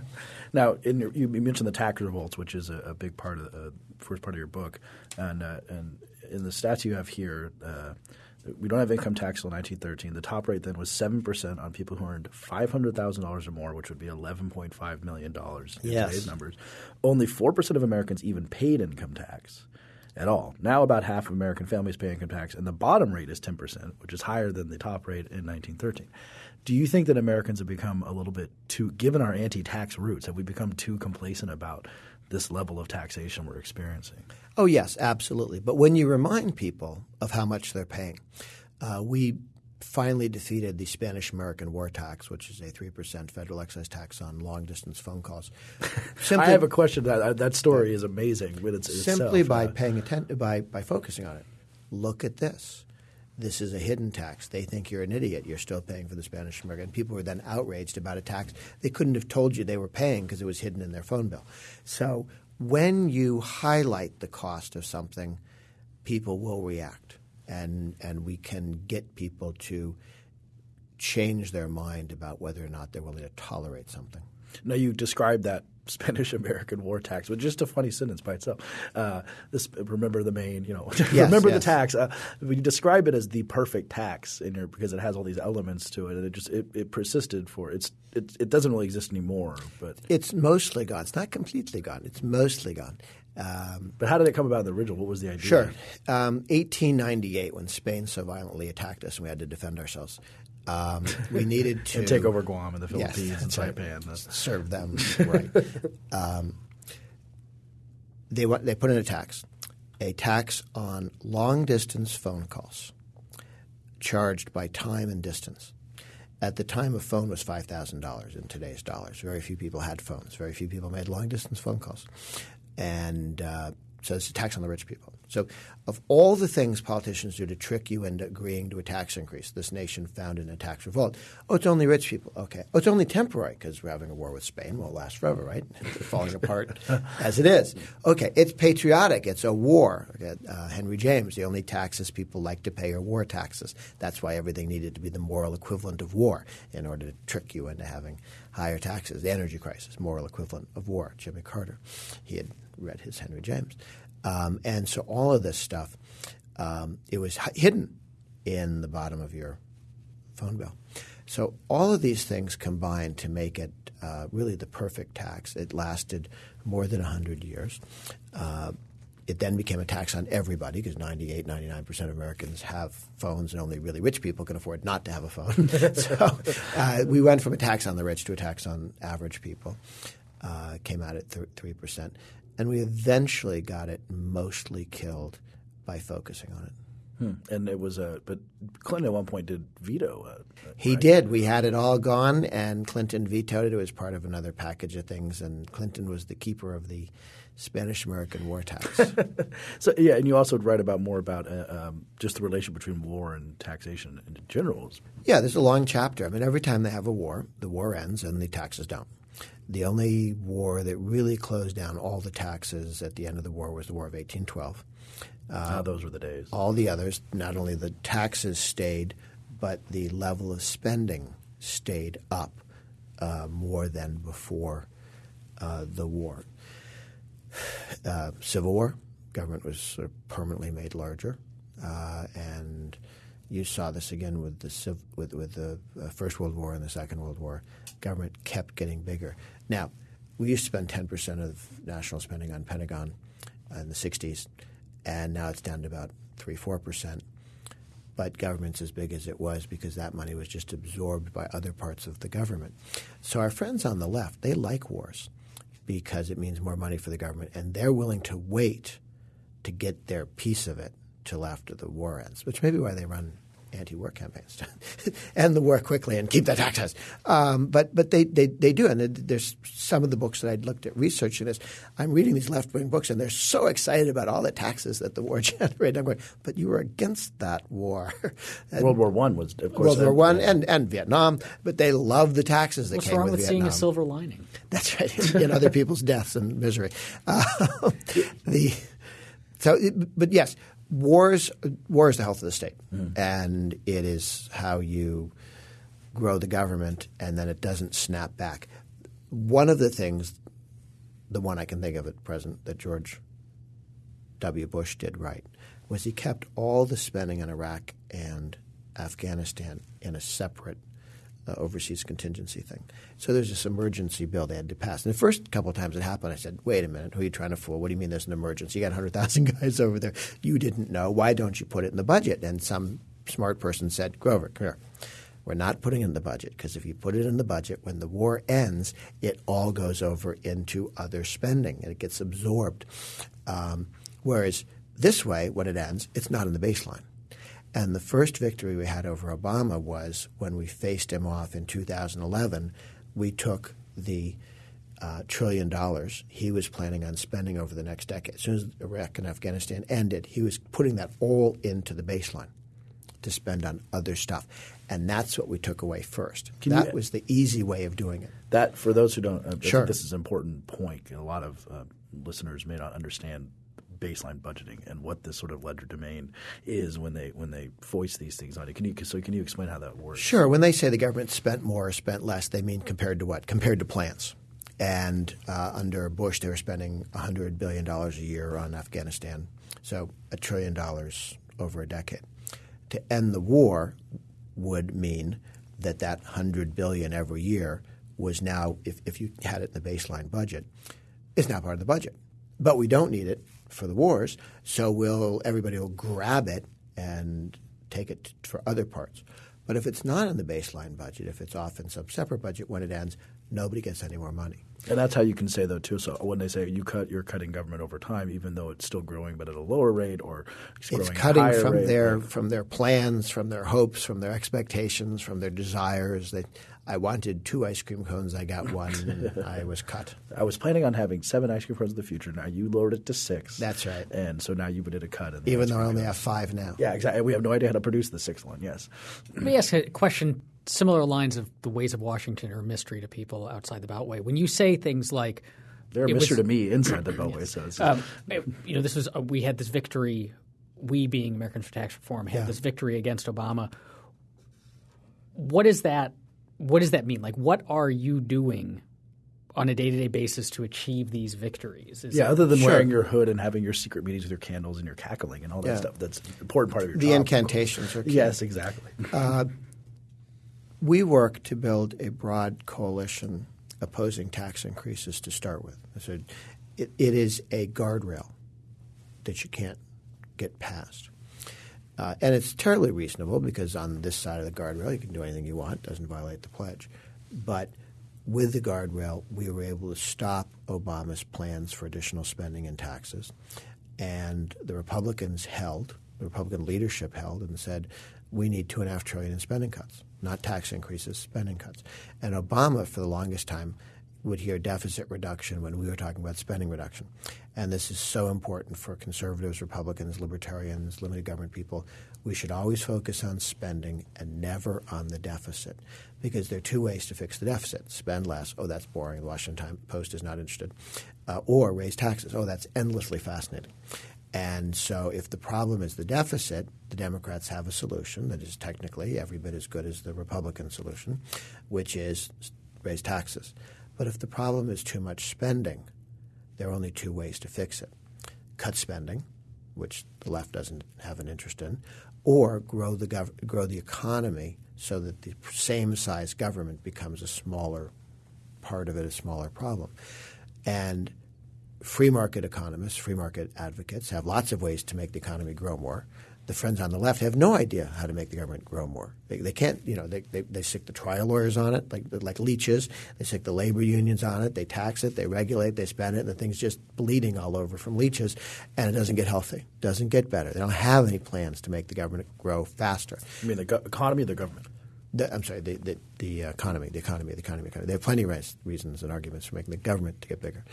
<laughs> now, your, you mentioned the tax revolts, which is a, a big part of the uh, first part of your book. And, uh, and in the stats you have here, uh, we don't have income tax until 1913. The top rate then was 7% on people who earned $500,000 or more, which would be $11.5 million in yes. today's numbers. Only 4% of Americans even paid income tax at all. Now about half of American families pay income tax, and the bottom rate is 10%, which is higher than the top rate in 1913. Do you think that Americans have become a little bit too, given our anti-tax roots, have we become too complacent about this level of taxation we're experiencing? Oh yes, absolutely. But when you remind people of how much they're paying, uh, we finally defeated the Spanish American war tax, which is a 3% federal excise tax on long distance phone calls. <laughs> Simply, I have a question. That, that story is amazing. But it's, simply itself, by paying attention, by, by focusing on it. Look at this. This is a hidden tax. They think you're an idiot. You're still paying for the Spanish American. People were then outraged about a tax they couldn't have told you they were paying because it was hidden in their phone bill. So when you highlight the cost of something, people will react and and we can get people to change their mind about whether or not they're willing to tolerate something. Now you described that Spanish American war tax, which is just a funny sentence by itself. Uh, this remember the Maine, you know, yes, <laughs> remember yes. the tax. Uh, we describe it as the perfect tax in your, because it has all these elements to it, and it just it, it persisted for it's it, it doesn't really exist anymore. But it's mostly gone. It's not completely gone. It's mostly gone. Um, but how did it come about in the original? What was the idea? Sure. Um, 1898, when Spain so violently attacked us and we had to defend ourselves, um, we needed <laughs> to take over Guam and the Philippines yes, and Saipan. Right. Serve them <laughs> right. Um, they they put in a tax, a tax on long distance phone calls, charged by time and distance. At the time, a phone was five thousand dollars in today's dollars. Very few people had phones. Very few people made long distance phone calls and uh, so it's a tax on the rich people. So, of all the things politicians do to trick you into agreeing to a tax increase, this nation found in a tax revolt. Oh, it's only rich people. Okay. Oh, it's only temporary because we're having a war with Spain. Won't last forever, right? <laughs> It's falling apart <laughs> as it is. Okay. It's patriotic. It's a war. Okay. Uh, Henry James, the only taxes people like to pay are war taxes. That's why everything needed to be the moral equivalent of war in order to trick you into having higher taxes. The energy crisis, moral equivalent of war. Jimmy Carter. He had read his Henry James. Um, and so all of this stuff, um, it was hidden in the bottom of your phone bill. So all of these things combined to make it uh, really the perfect tax. It lasted more than 100 years. Uh, it then became a tax on everybody because 98, 99 percent of Americans have phones, and only really rich people can afford not to have a phone. <laughs> so uh, we went from a tax on the rich to a tax on average people. Uh, came out at three percent, and we eventually got it mostly killed by focusing on it. Hmm. And it was a, but Clinton at one point did veto. Uh, he right? did. We had it all gone, and Clinton vetoed it. It was part of another package of things, and Clinton was the keeper of the Spanish American war tax. <laughs> so yeah, and you also write about more about uh, um, just the relation between war and taxation in general. Yeah, there's a long chapter. I mean, every time they have a war, the war ends and the taxes don't. The only war that really closed down all the taxes at the end of the war was the War of 1812. Uh, ah, those were the days. All the others, not only the taxes stayed, but the level of spending stayed up uh, more than before uh, the war. Uh, Civil War, government was sort of permanently made larger, uh, and you saw this again with the with with the uh, First World War and the Second World War. Government kept getting bigger. Now, we used to spend ten percent of national spending on Pentagon in the '60s and now it's down to about three four percent. But government's as big as it was because that money was just absorbed by other parts of the government. So our friends on the left they like wars because it means more money for the government, and they're willing to wait to get their piece of it till after the war ends, which may be why they run anti-war campaigns to <laughs> end the war quickly and keep the taxes. Um, but but they, they, they do, and there's some of the books that I'd looked at researching this. I'm reading these left-wing books, and they're so excited about all the taxes that the war <laughs> generated. I'm going, but you were against that war. <laughs> World War One was, of course, World War One and, and Vietnam, but they love the taxes that What's came wrong with, with Vietnam. seeing a silver lining? That's right, in other people's deaths and misery. Uh, the so, but yes, wars war is the health of the state, mm. and it is how you grow the government, and then it doesn't snap back. One of the things, the one I can think of at present, that George W. Bush did right was he kept all the spending in Iraq and Afghanistan in a separate uh, overseas contingency thing. So there's this emergency bill they had to pass. And the first couple of times it happened, I said, wait a minute, who are you trying to fool? What do you mean there's an emergency? You got 100,000 <laughs> guys over there. You didn't know. Why don't you put it in the budget? And some smart person said, Grover, come here. We're not putting it in the budget because if you put it in the budget, when the war ends, it all goes over into other spending and it gets absorbed. Um, whereas this way, when it ends, it's not in the baseline. And the first victory we had over Obama was when we faced him off in 2011. We took the uh, trillion dollars he was planning on spending over the next decade. As soon as Iraq and Afghanistan ended, he was putting that all into the baseline to spend on other stuff. And that's what we took away first. Can that you, was the easy way of doing it. That, for those who don't, uh, sure. this is an important point. A lot of uh, listeners may not understand baseline budgeting and what this sort of legerdemain is when they when they voice these things on it. Can you so can you explain how that works? Sure. When they say the government spent more or spent less, they mean compared to what? Compared to plans. And uh, under Bush, they were spending $100 billion a year on Afghanistan, so a trillion dollars over a decade. To end the war would mean that that 100 billion every year was now, if, if you had it in the baseline budget, is now part of the budget. But we don't need it for the wars, so will everybody will grab it and take it for other parts. But if it's not in the baseline budget, if it's off in some separate budget when it ends, nobody gets any more money. And that's how you can say though too. So when they say you cut, you're cutting government over time, even though it's still growing, but at a lower rate, or it's, it's cutting from rate. their from their plans, from their hopes, from their expectations, from their desires. That I wanted two ice cream cones. I got one. and <laughs> I was cut. I was planning on having seven ice cream cones in the future. Now you lowered it to six. That's right. And so now you've did a cut. Even though I only have five now. Yeah, exactly. We have no idea how to produce the sixth one. Yes. Let me ask a question. Similar lines of the ways of Washington are a mystery to people outside the Beltway. When you say things like they're a mystery was, to me inside the Beltway. So, <laughs> um, you know, this was uh, we had this victory. We, being Americans for Tax Reform, had yeah. this victory against Obama. What is that what does that mean? Like, what are you doing on a day to day basis to achieve these victories? Is yeah, other than sure. wearing your hood and having your secret meetings with your candles and your cackling and all that yeah. stuff, that's an important part of your the job. incantations are <laughs> key. Yes, exactly. Uh, we work to build a broad coalition opposing tax increases to start with. So it, it is a guardrail that you can't get past. Uh, and it's terribly reasonable because on this side of the guardrail, you can do anything you want, doesn't violate the pledge. But with the guardrail, we were able to stop Obama's plans for additional spending and taxes. And the Republicans held, the Republican leadership held, and said, we need two and a half trillion in spending cuts, not tax increases, spending cuts. And Obama, for the longest time, would hear deficit reduction when we were talking about spending reduction. And this is so important for conservatives, Republicans, libertarians, limited government people. We should always focus on spending and never on the deficit because there are two ways to fix the deficit spend less. Oh, that's boring. The Washington Post is not interested. Uh, or raise taxes. Oh, that's endlessly fascinating. And so, if the problem is the deficit, the Democrats have a solution that is technically every bit as good as the Republican solution, which is raise taxes. But if the problem is too much spending, there are only two ways to fix it cut spending, which the left doesn't have an interest in, or grow the, gov- grow the economy so that the same size government becomes a smaller part of it, a smaller problem. And free market economists, free market advocates have lots of ways to make the economy grow more the friends on the left have no idea how to make the government grow more. They, they can't, you know, they, they, they stick the trial lawyers on it like like leeches. They stick the labor unions on it. They tax it. They regulate. They spend it, and the thing's just bleeding all over from leeches, and it doesn't get healthy. Doesn't get better. They don't have any plans to make the government grow faster. You mean the go- economy the government? The, I'm sorry, the, the, the, economy, the economy, the economy, economy. They have plenty of reasons and arguments for making the government to get bigger,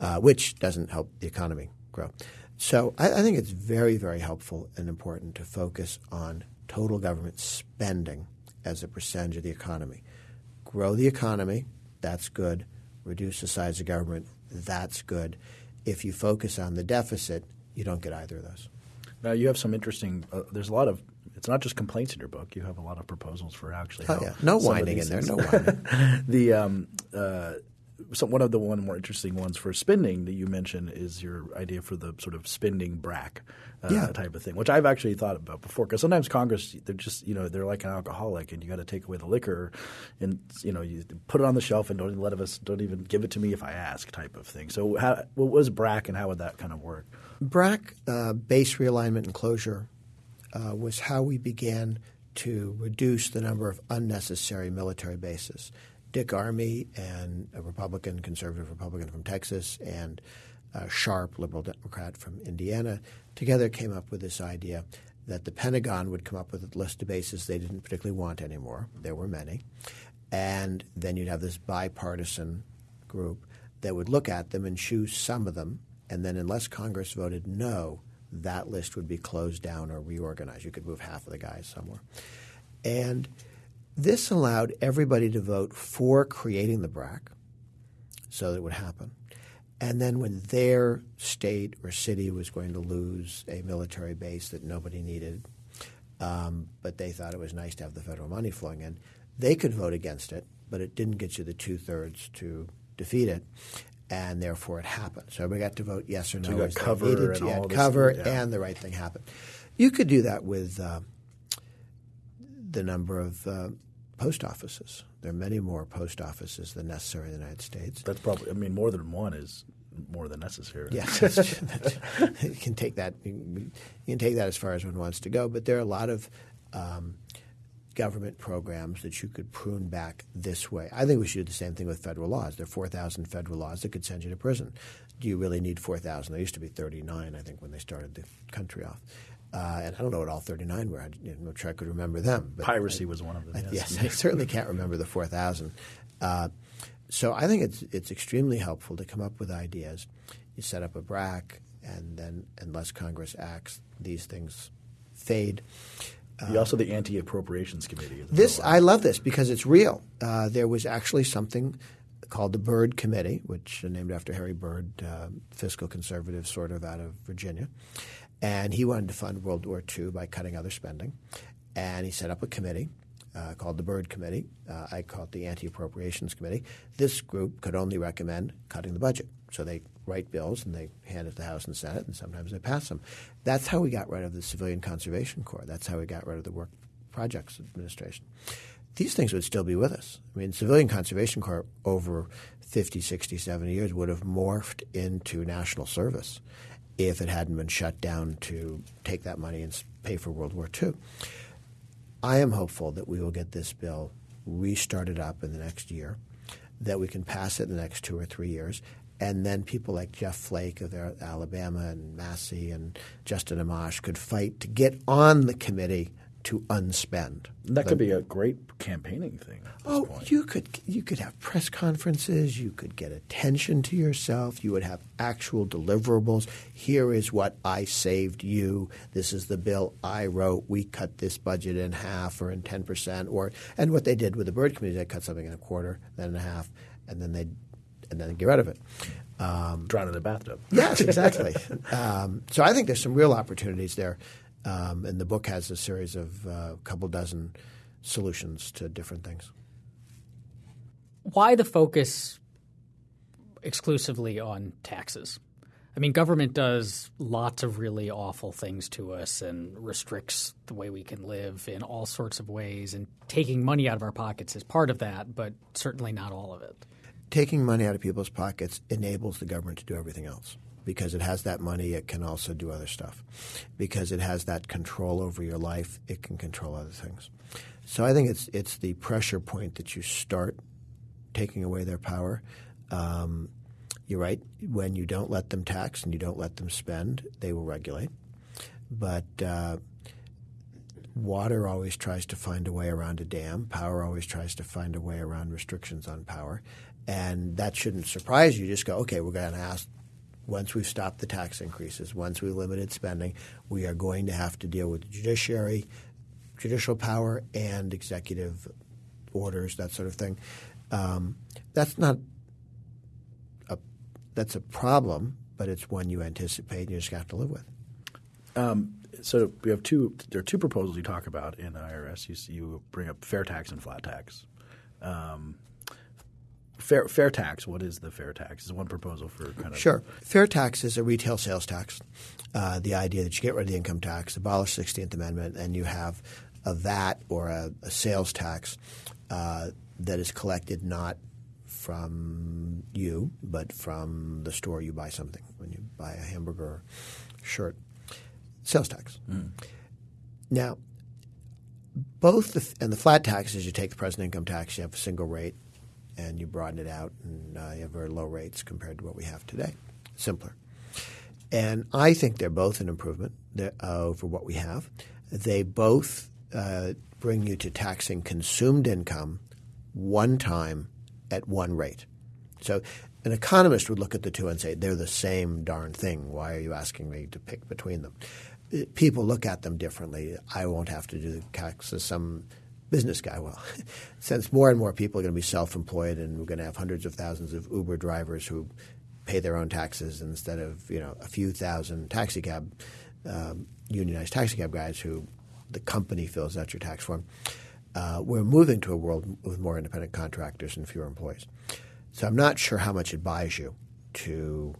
uh, which doesn't help the economy grow. So I, I, think it's very, very helpful and important to focus on total government spending as a percentage of the economy. Grow the economy, that's good. Reduce the size of government, that's good. If you focus on the deficit, you don't get either of those. Now you have some interesting. Uh, there's a lot of. It's not just complaints in your book. You have a lot of proposals for actually. Oh yeah, no whining in there. No whining. <laughs> the um, uh, so one of the one more interesting ones for spending that you mentioned is your idea for the sort of spending BRAC uh, yeah. type of thing, which I've actually thought about before. Because sometimes Congress, they're just you know they're like an alcoholic, and you got to take away the liquor, and you know you put it on the shelf and don't even let of us don't even give it to me if I ask type of thing. So how, what was BRAC, and how would that kind of work? BRAC, uh, base realignment and closure, uh, was how we began to reduce the number of unnecessary military bases. Dick Armey and a Republican, conservative Republican from Texas, and uh, Sharp, liberal Democrat from Indiana, together came up with this idea that the Pentagon would come up with a list of bases they didn't particularly want anymore. There were many. And then you'd have this bipartisan group that would look at them and choose some of them. And then, unless Congress voted no, that list would be closed down or reorganized. You could move half of the guys somewhere. And this allowed everybody to vote for creating the BRAC so that it would happen. And then when their state or city was going to lose a military base that nobody needed, um, but they thought it was nice to have the federal money flowing in, they could vote against it, but it didn't get you the two thirds to defeat it, and therefore it happened. So everybody got to vote yes or no. So you got cover and all cover, this, yeah. and the right thing happened. You could do that with uh, the number of uh, post offices. There are many more post offices than necessary in the United States. That's probably. I mean, more than one is more than necessary. Yes, <laughs> <laughs> you can take that. You can take that as far as one wants to go. But there are a lot of um, government programs that you could prune back this way. I think we should do the same thing with federal laws. There are four thousand federal laws that could send you to prison. Do you really need four thousand? There used to be thirty nine. I think when they started the country off. Uh, and I don't know what all 39 were. I'm not sure I could remember them. Piracy I, was one of them. Yes, yes <laughs> I certainly can't remember the 4,000. Uh, so I think it's it's extremely helpful to come up with ideas. You set up a BRAC, and then unless Congress acts, these things fade. You also the Anti-Appropriations Committee. This I love this because it's real. Uh, there was actually something called the Byrd Committee, which is named after Harry Byrd, uh, fiscal conservative, sort of out of Virginia, and he wanted to fund World War II by cutting other spending. And he set up a committee uh, called the Byrd Committee. Uh, I call it the Anti Appropriations Committee. This group could only recommend cutting the budget. So they write bills and they hand it to the House and Senate, and sometimes they pass them. That's how we got rid of the Civilian Conservation Corps. That's how we got rid of the Work Projects Administration. These things would still be with us. I mean, Civilian Conservation Corps over 50, 60, 70 years would have morphed into national service if it hadn't been shut down to take that money and pay for World War II. I am hopeful that we will get this bill restarted up in the next year, that we can pass it in the next two or three years, and then people like Jeff Flake of Alabama and Massie and Justin Amash could fight to get on the committee to unspend. That could be a great campaigning thing. oh, point. you could you could have press conferences. You could get attention to yourself. You would have actual deliverables. Here is what I saved you. This is the bill I wrote. We cut this budget in half or in ten percent. Or and what they did with the Byrd Committee, they cut something in a quarter, then in a half, and then they and then get rid of it. Um, Drown in the bathtub. Yes, exactly. <laughs> um, so I think there's some real opportunities there. Um, and the book has a series of a uh, couple dozen solutions to different things. Why the focus exclusively on taxes? I mean, government does lots of really awful things to us and restricts the way we can live in all sorts of ways. And taking money out of our pockets is part of that, but certainly not all of it. Taking money out of people's pockets enables the government to do everything else because it has that money, it can also do other stuff. Because it has that control over your life, it can control other things. So I think it's it's the pressure point that you start taking away their power. Um, you're right. When you don't let them tax and you don't let them spend, they will regulate. But uh, water always tries to find a way around a dam. Power always tries to find a way around restrictions on power. And that shouldn't surprise you. Just go, okay, we're going to ask once we've stopped the tax increases, once we have limited spending, we are going to have to deal with the judiciary, judicial power, and executive orders, that sort of thing. Um, that's not a that's a problem, but it's one you anticipate and you just have to live with. Um, so we have two. There are two proposals you talk about in the IRS. You, you bring up fair tax and flat tax. Um, Fair, fair tax. What is the fair tax? Is one proposal for kind of sure. Fair tax is a retail sales tax. Uh, the idea that you get rid of the income tax, abolish 16th Amendment, and you have a VAT or a, a sales tax uh, that is collected not from you, but from the store you buy something when you buy a hamburger shirt. Sales tax. Mm. Now, both the, and the flat tax is you take the present income tax, you have a single rate, and you broaden it out, and uh, you have very low rates compared to what we have today. Simpler. And I think they're both an improvement uh, over what we have. They both uh, bring you to taxing consumed income one time at one rate. So an economist would look at the two and say, they're the same darn thing. Why are you asking me to pick between them? Uh, people look at them differently. I won't have to do the taxes. Some business guy. Well, <laughs> since more and more people are going to be self-employed, and we're going to have hundreds of thousands of Uber drivers who pay their own taxes instead of you know a few thousand taxi cab um, unionized taxi cab guys who the company fills out your tax form. Uh, we're moving to a world with more independent contractors and fewer employees. So I'm not sure how much it buys you to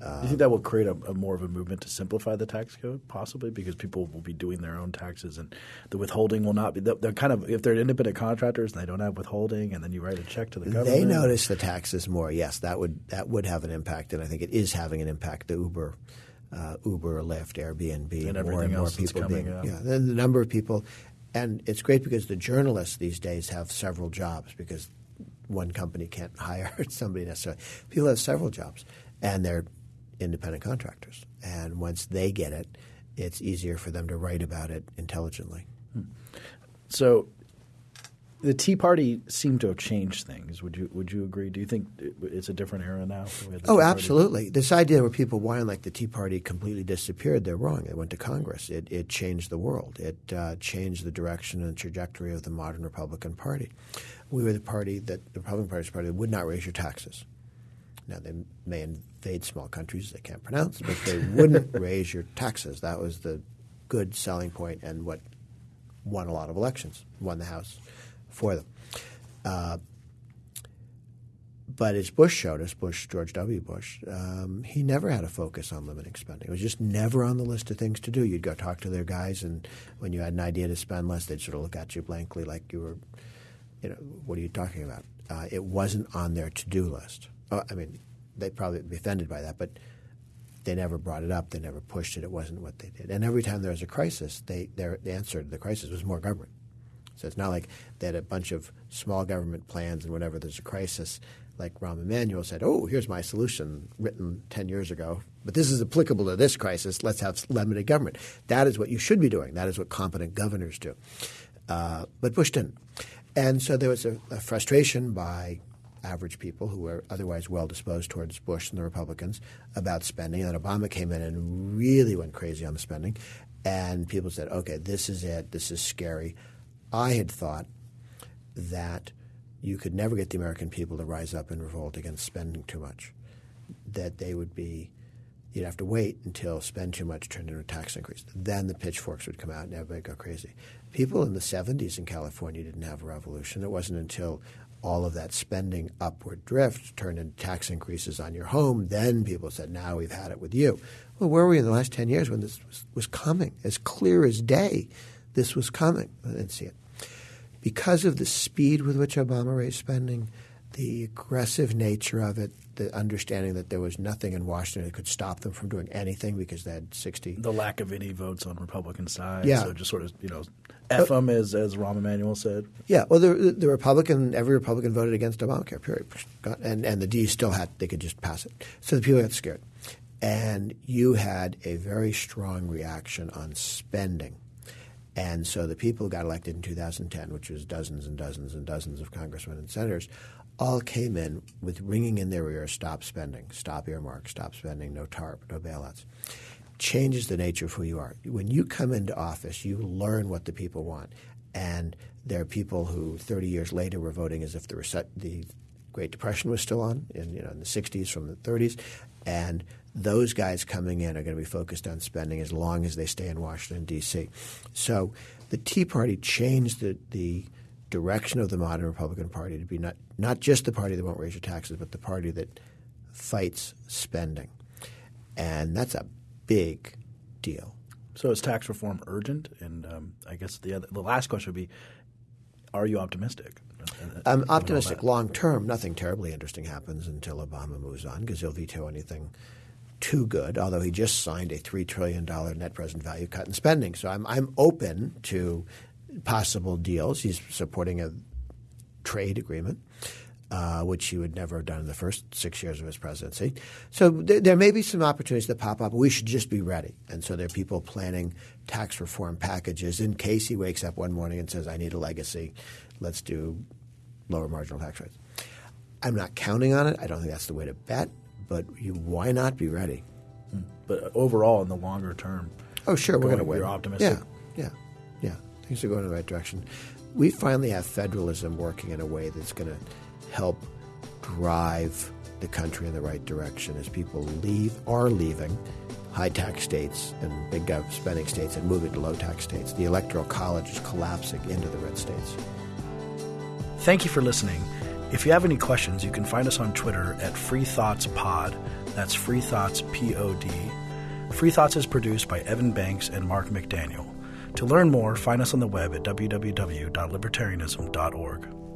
uh, Do you think that will create a, a, more of a movement to simplify the tax code, possibly because people will be doing their own taxes and the withholding will not be. They're kind of if they're independent contractors and they don't have withholding, and then you write a check to the government. They notice the taxes more. Yes, that would that would have an impact, and I think it is having an impact. The Uber, uh, Uber, Lyft, Airbnb, and more and more people being yeah, the, the number of people, and it's great because the journalists these days have several jobs because one company can't <laughs> hire somebody necessarily. People have several jobs, and they're independent contractors. And once they get it, it's easier for them to write about it intelligently. Hmm. So the Tea Party seemed to have changed things. Would you would you agree? Do you think it's a different era now? Oh, absolutely. This idea where people whine like the Tea Party completely disappeared, they're wrong. It went to Congress. It, it changed the world. It uh, changed the direction and trajectory of the modern Republican Party. We were the party that the Republican Party was the party that would not raise your taxes. Now they may invade small countries they can't pronounce, but they wouldn't <laughs> raise your taxes. That was the good selling point and what won a lot of elections, won the House for them. Uh, but as Bush showed us, Bush, George W. Bush, um, he never had a focus on limiting spending. It was just never on the list of things to do. You'd go talk to their guys, and when you had an idea to spend less, they'd sort of look at you blankly like you were, you know, what are you talking about? Uh, it wasn't on their to do list. Uh, I mean, they'd probably be offended by that, but they never brought it up. They never pushed it. It wasn't what they did. And every time there was a crisis, they, their the answer to the crisis was more government. So it's not like they had a bunch of small government plans and whenever there's a crisis, like Rahm Emanuel said, oh, here's my solution written 10 years ago, but this is applicable to this crisis. Let's have limited government. That is what you should be doing. That is what competent governors do. Uh, but Bush didn't. And so there was a, a frustration by average people who were otherwise well disposed towards Bush and the Republicans about spending. And then Obama came in and really went crazy on the spending. And people said, okay, this is it. This is scary. I had thought that you could never get the American people to rise up and revolt against spending too much, that they would be you'd have to wait until spend too much turned into a tax increase. Then the pitchforks would come out and everybody go crazy. People in the 70s in California didn't have a revolution. It wasn't until all of that spending upward drift turned into tax increases on your home. Then people said, now we've had it with you. Well, where were we in the last 10 years when this was, was coming? As clear as day, this was coming. I didn't see it. Because of the speed with which Obama raised spending, the aggressive nature of it, the understanding that there was nothing in Washington that could stop them from doing anything because they had 60. The lack of any votes on Republican side. Yeah. So just sort of, you know, F them, as, as Rahm Emanuel said. Yeah, well, the, the Republican, every Republican voted against Obamacare, period. And, and the D still had, they could just pass it. So the people got scared. And you had a very strong reaction on spending. And so the people who got elected in 2010, which was dozens and dozens and dozens of congressmen and senators, all came in with ringing in their ears, stop spending, stop earmarks, stop spending, no TARP, no bailouts. Changes the nature of who you are. When you come into office, you learn what the people want. And there are people who 30 years later were voting as if the, the Great Depression was still on in, you know, in the 60s from the 30s. And those guys coming in are going to be focused on spending as long as they stay in Washington, D.C. So the Tea Party changed the, the – direction of the modern Republican Party to be not, not just the party that won't raise your taxes, but the party that fights spending. And that's a big deal. So is tax reform urgent? And um, I guess the other, the last question would be, are you optimistic? I'm optimistic long term. Nothing terribly interesting happens until Obama moves on because he'll veto anything too good. Although he just signed a three trillion dollar net present value cut in spending, so I'm I'm open to possible deals. He's supporting a trade agreement, uh, which he would never have done in the first six years of his presidency. So th- there may be some opportunities that pop up. We should just be ready. And so there are people planning tax reform packages in case he wakes up one morning and says, "I need a legacy. Let's do lower marginal tax rates." I'm not counting on it. I don't think that's the way to bet. But you, why not be ready? But overall, in the longer term, oh sure, we're going to win. You're optimistic. Yeah, yeah, yeah. Things are going in the right direction. We finally have federalism working in a way that's going to help drive the country in the right direction as people leave are leaving high tax states and big spending states and moving to low tax states. The electoral college is collapsing into the red states. Thank you for listening. If you have any questions, you can find us on Twitter at Free Thoughts Pod. That's Free Thoughts P O D. Free Thoughts is produced by Evan Banks and Mark McDaniel. To learn more, find us on the web at www.libertarianism.org.